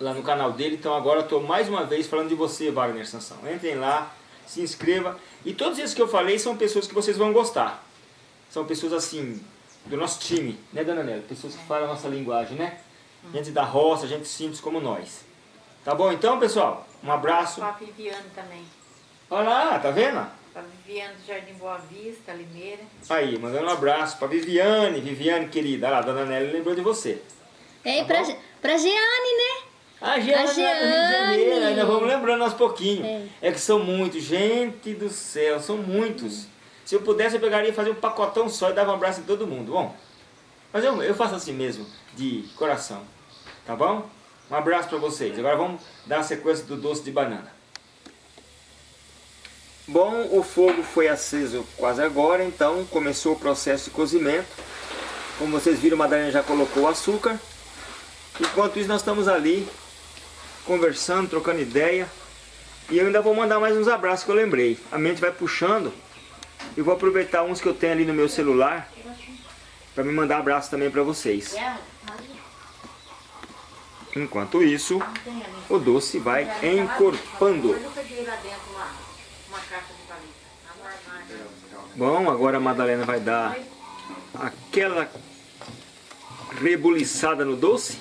lá no canal dele, então agora estou mais uma vez falando de você, Wagner Sansão. Entrem lá, se inscreva, e todos esses que eu falei são pessoas que vocês vão gostar. São pessoas assim, do nosso time, né Dona Nélia? Pessoas que falam a nossa linguagem, né? Gente da roça, gente simples como nós. Tá bom então, pessoal? Um abraço. Pra Viviane também. Olha lá, tá vendo? Pra Viviane do Jardim Boa Vista, Limeira. Aí, mandando um abraço pra Viviane, Viviane querida. Olha lá, Dona Nelly lembrou de você. É, Tá pra, bom? Pra Jeane, né? A Jeane, A do Rio de Janeiro, Jeane. ainda vamos lembrando aos pouquinhos. É. É. que são muitos, gente do céu, são muitos. Se eu pudesse, eu pegaria e fazer um pacotão só e dava um abraço em todo mundo. Bom, mas eu, eu faço assim mesmo, de coração. Tá bom? Um abraço pra vocês. Agora vamos dar a sequência do doce de banana. Bom, o fogo foi aceso quase agora, então começou o processo de cozimento. Como vocês viram, a Madalena já colocou o açúcar. Enquanto isso, nós estamos ali conversando, trocando ideia. E eu ainda vou mandar mais uns abraços que eu lembrei. A mente vai puxando. E vou aproveitar uns que eu tenho ali no meu celular para me mandar abraço também para vocês. Enquanto isso, o doce vai encorpando. Eu peguei lá dentro uma, uma caixa de palito. No armário. Bom, agora a Madalena vai dar aquela rebuliçada no doce.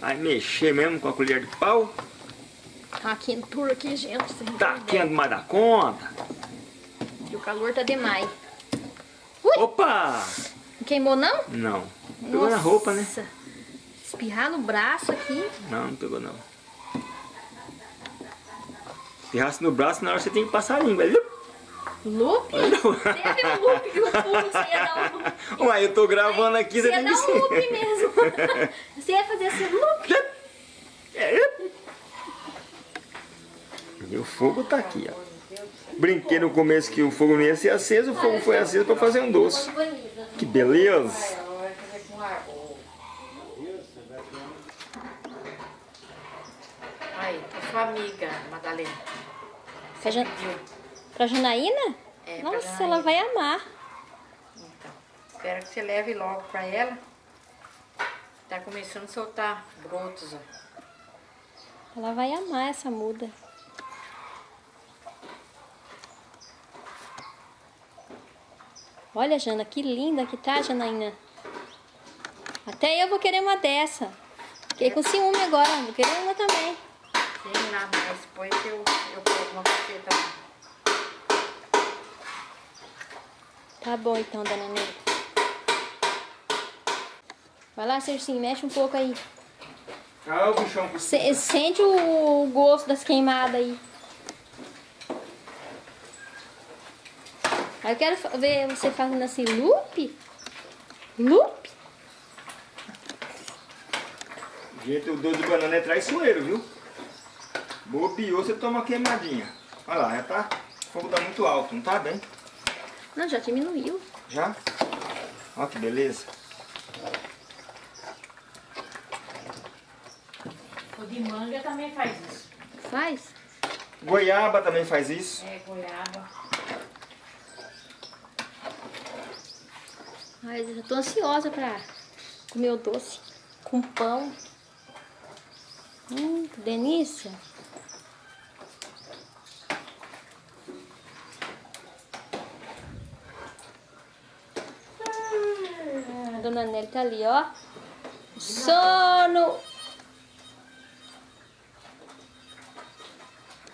Vai mexer mesmo com a colher de pau. Tá quentura aqui, gente. Tá quente mais da conta. E o calor tá demais. Opa! Não queimou, não? Não. Pegou na roupa, né? Espirrar no braço aqui. Não, não pegou não. Se raça no braço, na hora você tem que passar a língua. Loop? Teve um loop que pulo, você ia dar um... Uai, eu tô gravando aqui, Você você ia tem que dar um loop mesmo. Você ia fazer assim, loop. E o fogo tá aqui, ó. Brinquei no começo que o fogo não ia ser aceso, o fogo foi aceso pra fazer um doce. Que beleza! Ela vai fazer com água. Aí, a sua Madalena. Pra, Jan... Pra Janaína? É, Nossa, Janaína. ela vai amar. Então, espero que você leve logo pra ela. Tá começando a soltar brotos, ó. Ela vai amar essa muda. Olha, Jana, que linda que tá, Janaína. Até eu vou querer uma dessa. Fiquei com ciúme agora, vou querer uma também. Tem lá, mas depois eu, eu pego uma também. Tá bom então, dona Neide. Vai lá, Circinho, mexe um pouco aí. Ah, o bichão por Se- sente o gosto das queimadas aí. Aí eu quero ver você fazendo assim, loop. Loop. Gente, o doce de banana é traiçoeiro, viu? Bobeou, você toma queimadinha. Olha lá, já tá. O fogo tá muito alto, não tá bem? Não, já diminuiu. Já? Olha que beleza. O de manga também faz isso. Faz. Goiaba também faz isso. É, goiaba. Ai, eu já tô ansiosa pra comer o doce com pão. Hum, que delícia. Ah, A dona Nelly tá ali, ó. Sono.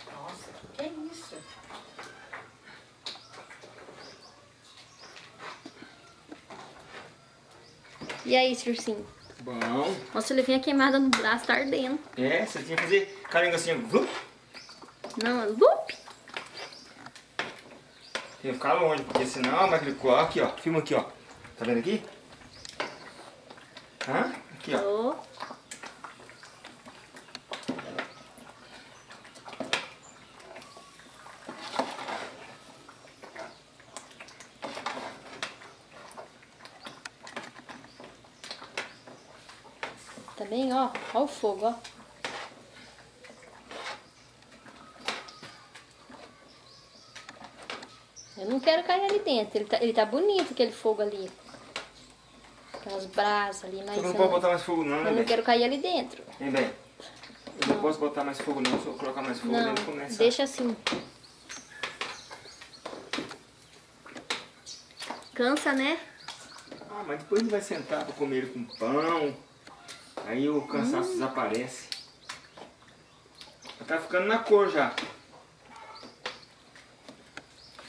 Nossa, o que, é isso? E aí, Circinho? Bom. Nossa, ele vinha queimada no braço, tá ardendo. É, você tinha que fazer carinho assim, vup, Não, loop. tem que ficar longe, porque senão a máquina aqui ó, filma aqui ó. Tá vendo aqui? Aqui ó. Bem, ó. Ó o fogo, ó. Eu não quero cair ali dentro. Ele tá, ele tá bonito, aquele fogo ali. Aquelas brasas ali, mas Você não eu pode não, botar mais fogo não, eu né, não bem? quero cair ali dentro. Hein, bem? Eu não posso botar mais fogo não, se eu colocar mais fogo, Não, ele começa. deixa assim. Cansa, né? Ah, mas depois ele vai sentar pra comer ele com pão. Aí o cansaço desaparece. Já Tá ficando na cor já. Tá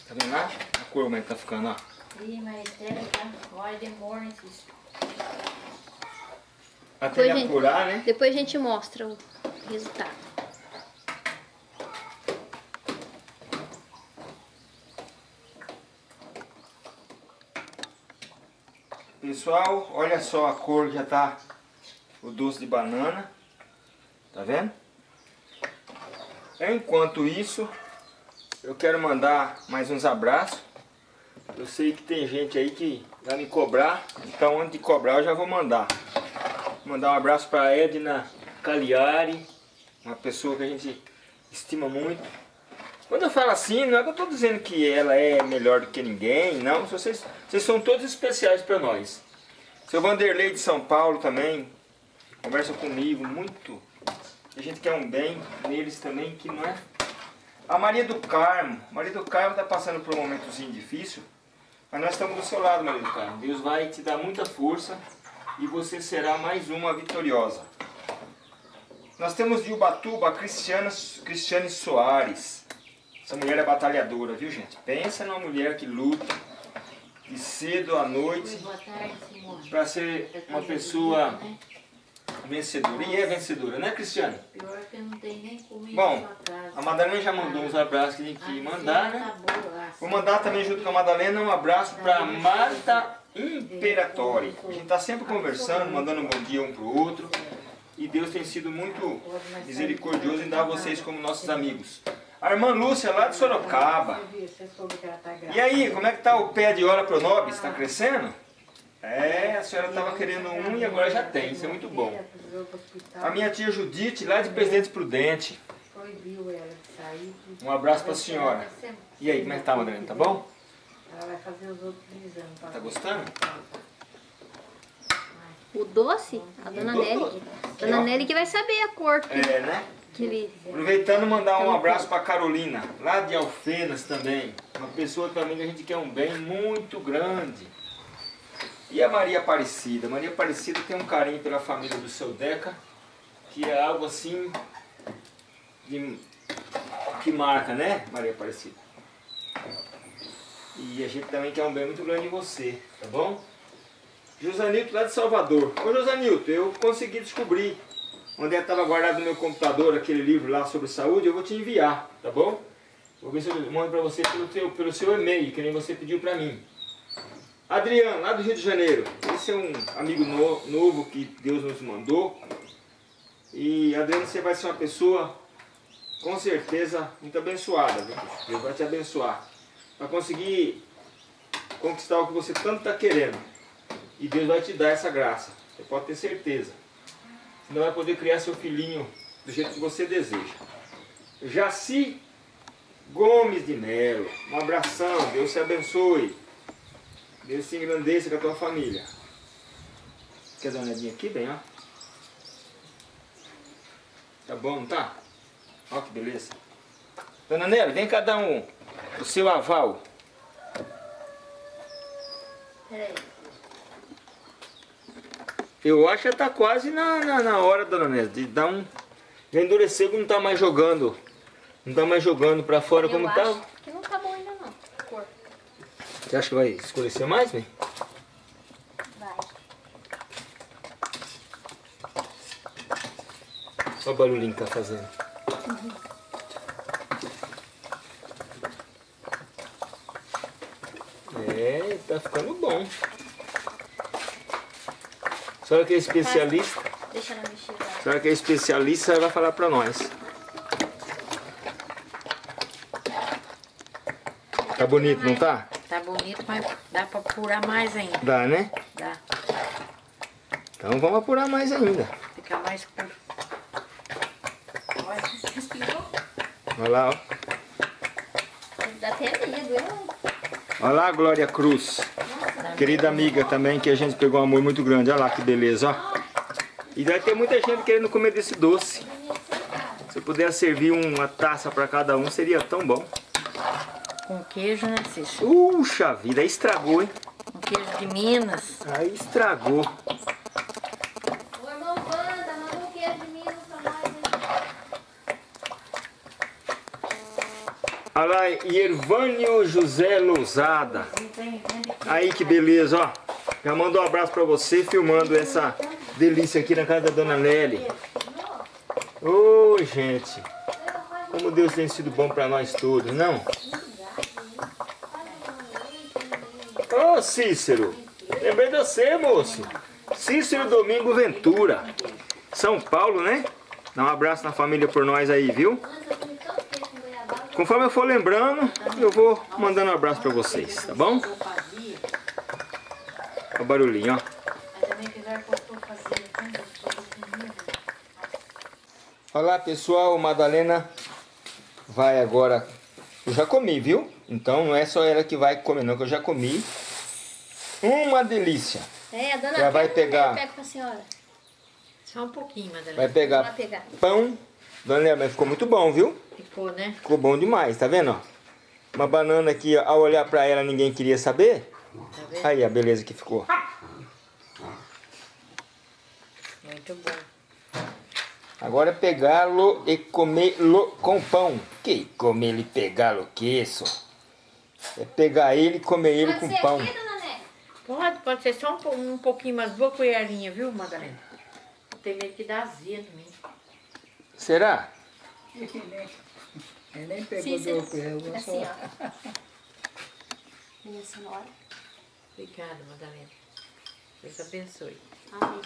vendo lá? A cor como é que tá ficando, ó. Ih, mas deve tá? Olha, demora isso. Até Depois, ele gente- apurar, né? Depois a gente mostra o resultado. Pessoal, olha só a cor que já tá o doce de banana. Tá vendo? Enquanto isso, eu quero mandar mais uns abraços. Eu sei que tem gente aí que vai me cobrar, então antes de cobrar eu já vou mandar. Mandar um abraço para Edna Cagliari, uma pessoa que a gente estima muito. Quando eu falo assim, não é que eu estou dizendo que ela é melhor do que ninguém, não. Vocês, vocês são todos especiais para nós. Seu Vanderlei de São Paulo também conversa comigo muito. A gente quer um bem neles também, que não é. A Maria do Carmo. Maria do Carmo está passando por um momentozinho difícil. Mas nós estamos do seu lado, Maria do Carmo. Deus vai te dar muita força e você será mais uma vitoriosa. Nós temos de Ubatuba a Cristiana, Cristiane Soares. Essa mulher é batalhadora, viu gente? Pensa numa mulher que luta de cedo à noite para ser uma pessoa vencedora. E é vencedora, né Cristiane? Pior que não nem comida Bom. A Madalena já mandou uns abraços que a gente A ia mandar, né? tá a Vou mandar também junto com a Madalena um abraço para Marta Imperatori. A gente está sempre conversando, mandando um bom dia um para o outro. E Deus tem sido muito misericordioso em dar vocês como nossos amigos. A irmã Lúcia lá de Sorocaba. Tá. E aí, como é que tá o pé de Ora Pronobis? Está crescendo? É, a senhora estava querendo um e agora já tem, isso é muito bom. Pro hospital, A minha tia Judite, lá de Presidente Prudente. Proibiu ela de sair. Um abraço para a senhora. E aí, como é que tá, Madalena? Tá bom? Ela vai fazer os outros exames. Tá gostando? O doce, a dona Nelly. Dona. Nelly que vai saber a cor que, É, né? que ele... Aproveitando mandar um abraço para Carolina, lá de Alfenas também. Uma pessoa também que a gente quer um bem muito grande. E a Maria Aparecida? Maria Aparecida tem um carinho pela família do seu Deca, que é algo assim de- que marca, né, Maria Aparecida? E a gente também quer um bem muito grande em você, tá bom? Josanilton lá de Salvador. Ô Josanilton, eu consegui descobrir onde estava guardado no meu computador aquele livro lá sobre saúde, eu vou te enviar, tá bom? Vou ver se eu mando para você pelo, teu, pelo seu e-mail, que nem você pediu para mim. Adriano, lá do Rio de Janeiro. Esse é um amigo no- novo que Deus nos mandou. E Adriano, você vai ser uma pessoa, com certeza, muito abençoada. Deus vai te abençoar. Para conseguir conquistar o que você tanto está querendo. E Deus vai te dar essa graça. Você pode ter certeza. Você não vai poder criar seu filhinho do jeito que você deseja. Jaci Gomes de Melo. Um abração. Deus te abençoe. Deus se engrandeça com a tua família. Quer dar uma olhadinha aqui, bem, ó? Tá bom, não tá? Ó que beleza. Dona Nelly, vem cá dar um, o seu aval. Peraí. Eu acho que tá quase na, na, na hora, dona Nélia, de dar um. Já endureceu que não tá mais jogando. Não tá mais jogando pra fora Eu como acho tá. que não tá bom ainda. Você acha que vai escurecer mais, bem? Vai. Olha o barulhinho que tá fazendo. É, tá ficando bom. A senhora que é especialista, Deixa ela mexer lá. a senhora que é especialista, vai falar pra nós. Tá bonito, não tá? Tá bonito, mas dá pra apurar mais ainda. Dá, né? Dá. Então vamos apurar mais ainda. Fica mais curto. Olha, lá, ó. Dá até medo, eu... Olha lá Glória Cruz. Querida amiga também, que a gente pegou um amor muito grande. Olha lá que beleza, ó. E vai ter muita gente querendo comer desse doce. Se eu puder servir uma taça para cada um, seria tão bom. Com queijo, né, Cícero? Puxa vida, aí estragou, hein? Com queijo de Minas. Aí estragou. Ô, irmão Wanda, manda um queijo de Minas pra nós, hein? Olha lá, Yervânio José Lousada. Aí que beleza, ó. Já mandou um abraço pra você, filmando essa delícia aqui na casa da Dona Nelly. Ô, gente. Como Deus tem sido bom pra nós todos, não? Cícero. Lembrei de você, moço. Cícero Domingo Ventura. São Paulo, né? Dá um abraço na família por nós aí, viu? Conforme eu for lembrando, eu vou mandando um abraço pra vocês, tá bom? Olha o barulhinho, ó. Olá pessoal, Madalena vai agora. Eu já comi, viu? Então não é só ela que vai comer, não, que eu já comi. Uma delícia. É, a dona Já vai Pega, pegar. Pega pra senhora. Só um pouquinho, Madalena. Vai Vai pegar pegar. pão Dona mas ficou muito bom, viu? Ficou, né? Ficou bom demais, tá vendo? ó? Uma banana que ao olhar pra ela ninguém queria saber. Tá vendo? Aí a beleza que ficou. Muito bom. Agora é pegá-lo e comê-lo com pão. Que comer e pegá-lo que isso? É pegar ele e comer ele com pão. aqui? Pode, pode ser só um, um pouquinho, mais boa colherinha, viu, Madalena? Tem medo que dá azia mim. Será? Ele nem pegou Sim, do sim. pego, Assim, só. ó. Minha senhora. Obrigada, Madalena. Deus abençoe. Amém.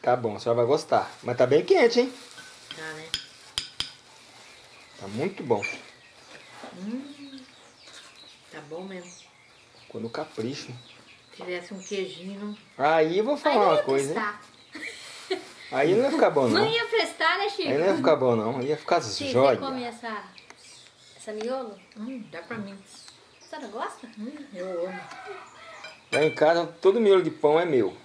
Tá bom, a senhora vai gostar. Mas tá bem quente, hein? Tá, né? Tá muito bom. Tá bom mesmo. Ficou no capricho. Se tivesse um queijinho, Aí eu vou falar não uma coisa. Aí não ia ficar bom, Não não. ia prestar, né, Chico? Aí não ia ficar bom, não. Aí ia ficar Chico, você jóia. come essa, essa miolo? hum, dá pra mim. A senhora gosta? Hum, eu amo. Lá em casa, todo miolo de pão é meu.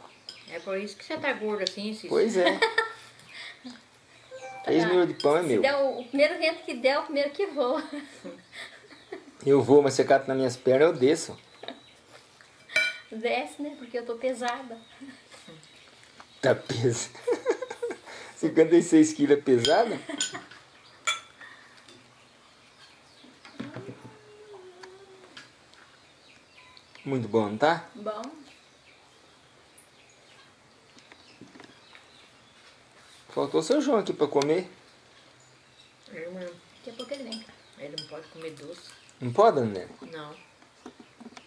É por isso que você tá gordo assim, Cícero. Pois é. Três miolo de pão é Se meu. der o, o primeiro vento que der, é o primeiro que voa. Eu vou, mas você cata nas minhas pernas, eu desço. Desce, né? Porque eu tô pesada. Tá peso. 56 quilos é pesada? Muito bom, não tá? Bom. Faltou seu João aqui pra comer. Ele, não- Daqui a pouco ele vem. ele não pode comer doce. Não pode, né? Não.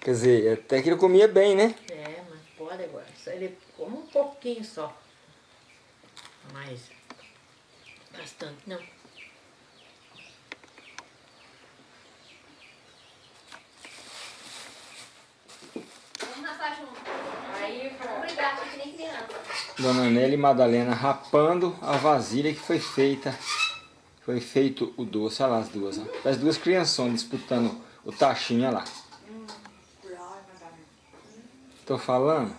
Quer dizer, até que ele comia bem, né? É, mas pode agora. Só ele come um pouquinho só. Mas bastante não. Vamos rapar junto. Aí, Obrigada, que nem criança. Dona e Madalena rapando a vasilha que foi feita. Foi feito o doce, olha lá as duas. Ó. As duas criançonas disputando o tachinho, olha lá. Tô falando?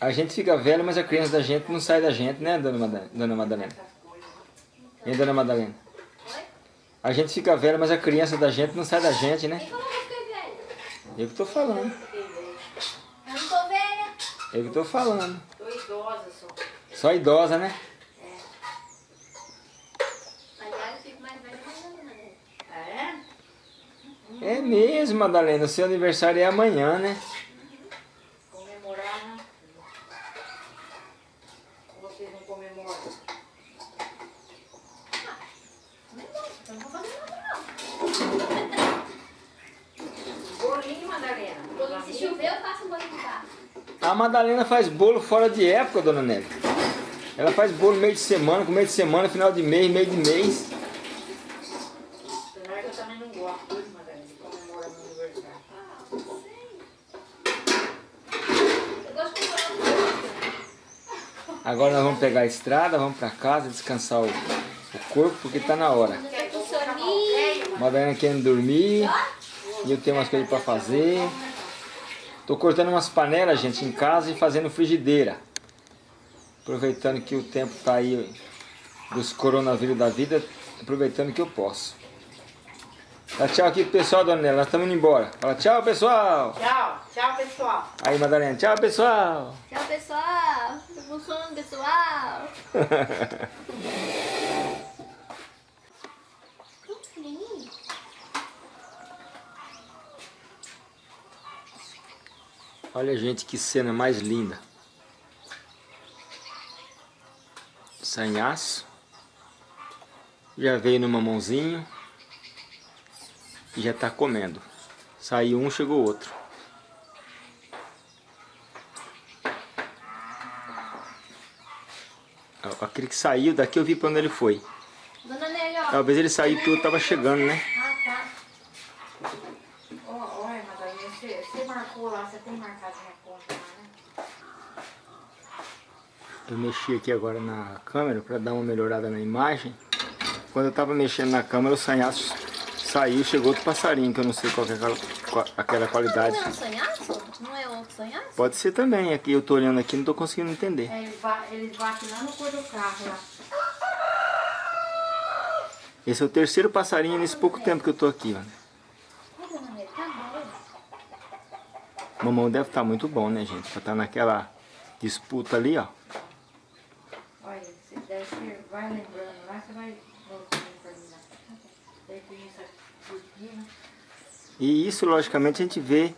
A gente fica velho, mas a criança da gente não sai da gente, né, Dona Madalena? Dona Madalena? Hein, Dona Madalena? Oi? A gente fica velho, mas a criança da gente não sai da gente, né? Eu que tô falando. Eu não tô velha. Eu que tô falando. tô idosa só. Só idosa, né? Aliás, eu fico mais velha que a dona Nélia. É? Mesmo, Madalena. Seu aniversário é amanhã, né? Comemorar, né? Vocês não comemoram. Eu não vou fazer nada, Bolinho, Madalena. não. Se chover, eu faço um banho de carro. A Madalena faz bolo fora de época, Dona Nélia. Ela faz bolo meio de semana, com meio de semana, final de mês, meio de mês. Apesar que eu também não gosto, viu, Madalena, de comemorar meu aniversário. Ah, não sei. Eu gosto de comprar um Agora nós vamos pegar a estrada, vamos pra casa, descansar o, o corpo, porque tá na hora. Madalena querendo dormir, e eu tenho umas coisas pra fazer. Tô cortando umas panelas, gente, em casa e fazendo frigideira. Aproveitando que o tempo tá aí dos coronavírus da vida, aproveitando que eu posso. Dá tchau aqui pro pessoal, Dona Nélia, nós estamos indo embora. Fala tchau, pessoal! Tchau, tchau, pessoal. Aí, Madalena, tchau, pessoal! Tchau, pessoal. Tô com sono, pessoal. Olha, gente, que cena mais linda. Sanhaço. Já veio no mamãozinho. E já tá comendo. Saiu um, chegou outro. Aquele que saiu daqui eu vi pra onde ele foi. Talvez ele saiu porque eu tava chegando, né? Ah, tá. Ó, Olha, Madalena, você, você marcou lá, você tem marcado minha conta lá, né? Eu mexi aqui agora na câmera para dar uma melhorada na imagem. Quando eu tava mexendo na câmera, o sanhaço Saiu, chegou outro passarinho, que eu não sei qual é aquela, qual, aquela qualidade. Não é um sonhaço? Não é outro sonhaço? Pode ser também, aqui eu tô olhando aqui não tô conseguindo entender. É, eles, ba eles batem lá no cor do carro lá. Esse é o terceiro passarinho nesse pouco tempo que eu tô aqui, tá bom. Mamão deve estar muito bom, né, gente? Pra estar naquela disputa ali, ó. Olha, se der, você vai lembrando lá, você vai voltando pra mim lá. Daí tem essa. E isso, logicamente, a gente vê,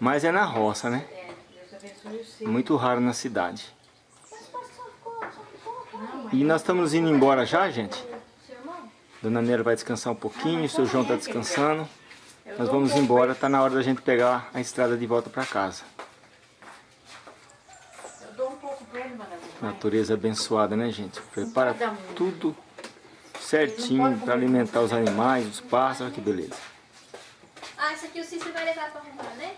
mas é na roça, né? É. Muito raro na cidade. E nós estamos indo embora já, gente? Dona Nera vai descansar um pouquinho, o seu João tá descansando. Nós vamos embora, tá na hora da gente pegar a estrada de volta para casa. Natureza abençoada, né, gente? Prepara tudo certinho para alimentar os animais, os pássaros, que beleza. Ah, isso aqui o Cícero vai levar pra arrumar, né?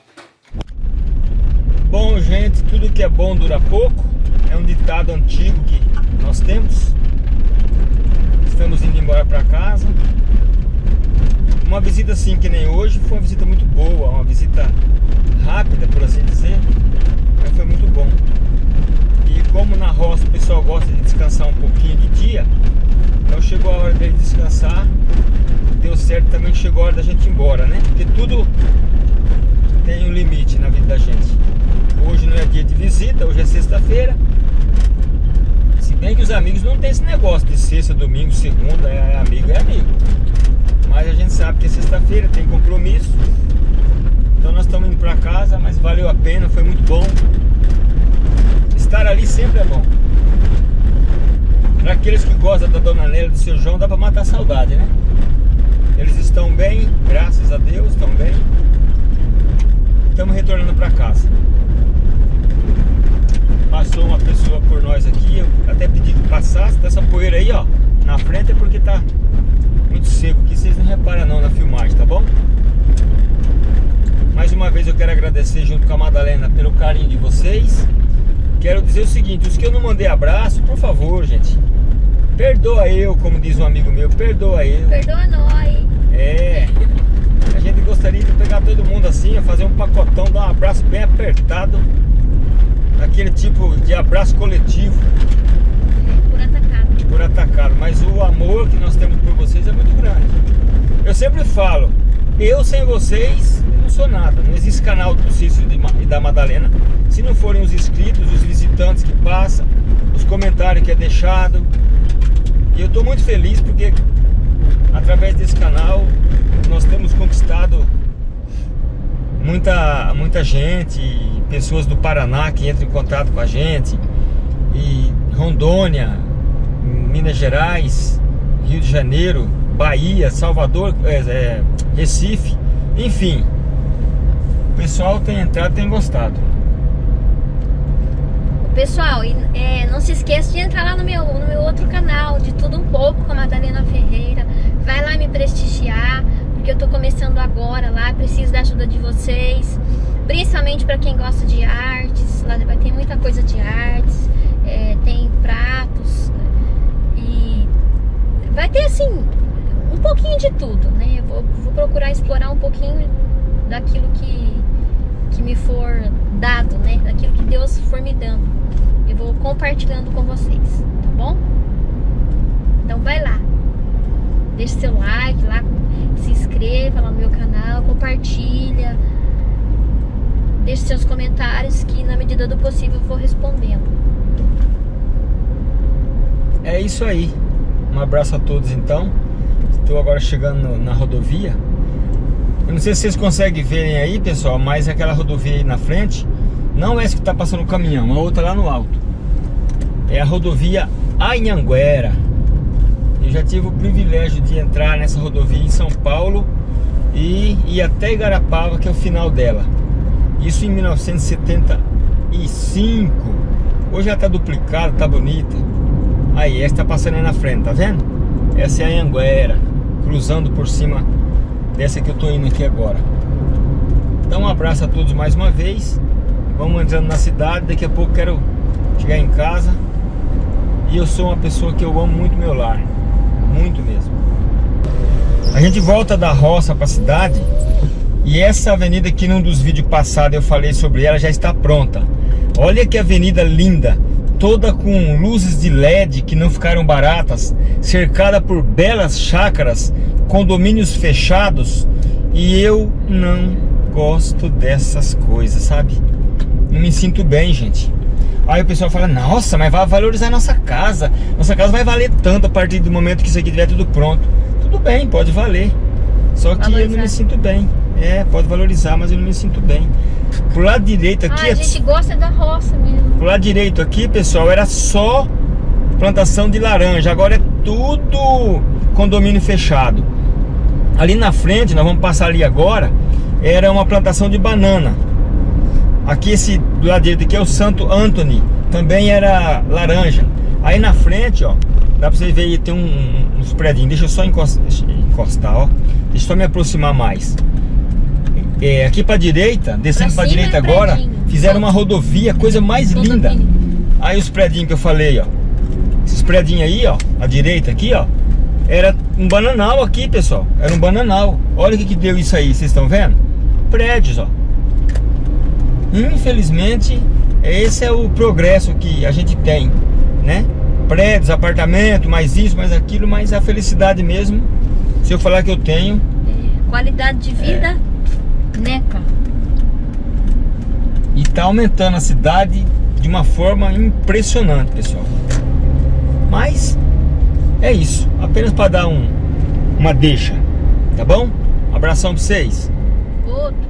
Bom, gente, tudo que é bom dura pouco. É um ditado antigo que nós temos. Estamos indo embora para casa. Uma visita assim que nem hoje foi uma visita muito boa, uma visita rápida, por assim dizer, mas foi muito bom. E como na roça o pessoal gosta de descansar um pouquinho de dia, então chegou a hora dele descansar. Deu certo também que chegou a hora da gente ir embora, né? Porque tudo tem um limite na vida da gente. Hoje não é dia de visita, hoje é sexta-feira. Se bem que os amigos não tem esse negócio de sexta, domingo, segunda, é amigo, é amigo. Mas a gente sabe que é sexta-feira, tem compromisso. Então nós estamos indo para casa, mas valeu a pena, foi muito bom. Estar ali sempre é bom. Para aqueles que gostam da Dona Nélia e do seu João, dá para matar a saudade, né? Eles estão bem, graças a Deus, estão bem. Estamos retornando para casa. Passou uma pessoa por nós aqui, eu até pedi que passasse dessa poeira aí, ó, na frente é porque tá muito seco aqui, vocês não reparam não na filmagem, tá bom? Mais uma vez eu quero agradecer junto com a Madalena pelo carinho de vocês. Quero dizer o seguinte, os que eu não mandei abraço, por favor, gente, perdoa eu, como diz um amigo meu, perdoa eu. Perdoa nós. É, a gente gostaria de pegar todo mundo assim, fazer um pacotão, dar um abraço bem apertado, aquele tipo de abraço coletivo Por atacado. por atacado, mas o amor que nós temos por vocês é muito grande. Eu sempre falo, eu sem vocês não sou nada, não existe canal do Ma- e da Madalena se não forem os inscritos, os visitantes que passam, os comentários que é deixado. E eu estou muito feliz porque através desse canal nós temos conquistado muita, muita gente, pessoas do Paraná que entram em contato com a gente, e Rondônia, Minas Gerais, Rio de Janeiro, Bahia, Salvador, é, é, Recife, enfim. O pessoal tem entrado tem gostado. Pessoal, e, é, não se esqueça de entrar lá no meu, no meu outro canal, de tudo um pouco, com a Madalena Ferreira. Vai lá me prestigiar, porque eu tô começando agora lá, preciso da ajuda de vocês. Principalmente para quem gosta de artes, lá vai ter muita coisa de artes, é, tem pratos e vai ter assim um pouquinho de tudo, né? Eu vou, vou procurar explorar um pouquinho daquilo que, que me for dado, né? Daquilo que Deus for me dando. Eu vou compartilhando com vocês, tá bom? Então vai lá. Deixe seu like lá, se inscreva lá no meu canal, compartilha. Deixe seus comentários que na medida do possível eu vou respondendo. É isso aí. Um abraço a todos então. Estou agora chegando na rodovia. Eu não sei se vocês conseguem verem aí, pessoal, mas aquela rodovia aí na frente não é essa que está passando o caminhão, a outra lá no alto. É a rodovia Anhanguera. Eu já tive o privilégio de entrar nessa rodovia em São Paulo e ir até Igarapava, que é o final dela. Isso em 1975. Hoje já está duplicada, tá bonita. Aí, essa tá passando aí na frente, tá vendo? Essa é a Anhanguera, cruzando por cima dessa que eu tô indo aqui agora. Então um abraço a todos mais uma vez. Vamos entrando na cidade, daqui a pouco quero chegar em casa. E eu sou uma pessoa que eu amo muito meu lar. Muito mesmo. A gente volta da roça para a cidade e essa avenida aqui num dos vídeos passados eu falei sobre ela já está pronta. Olha que avenida linda, toda com luzes de LED que não ficaram baratas, cercada por belas chácaras, condomínios fechados e eu não gosto dessas coisas, sabe? Não me sinto bem, gente. Aí o pessoal fala, nossa, mas vai valorizar nossa casa. Nossa casa vai valer tanto a partir do momento que isso aqui estiver tudo pronto. Tudo bem, pode valer. Só que valorizar. eu não me sinto bem. É, pode valorizar, mas eu não me sinto bem. Pro lado direito aqui... Ah, a gente gosta da roça mesmo. Pro lado direito aqui, pessoal, era só plantação de laranja. Agora é tudo condomínio fechado. Ali na frente, nós vamos passar ali agora, era uma plantação de banana. Aqui esse do lado direito aqui é o Santo Anthony, também era laranja. Aí na frente, ó, dá pra vocês verem, tem um, uns prédios. Deixa eu só encostar, encostar, ó. Deixa eu só me aproximar mais. É, aqui pra direita, descendo pra, pra direita é agora, predinho. fizeram uma rodovia, coisa mais linda. Aí os prédios que eu falei, ó. Esses prédios aí, ó, à direita aqui, ó. Era um bananal aqui, pessoal. Era um bananal. Olha o que, que deu isso aí, vocês estão vendo? Prédios, ó. Infelizmente, esse é o progresso que a gente tem, né? Prédios, apartamento, mais isso, mais aquilo, mas a felicidade mesmo, se eu falar que eu tenho... É, qualidade de vida, é. neca. E tá aumentando a cidade de uma forma impressionante, pessoal. Mas é isso, apenas para dar um, uma deixa, tá bom? Um abração para vocês. Outro.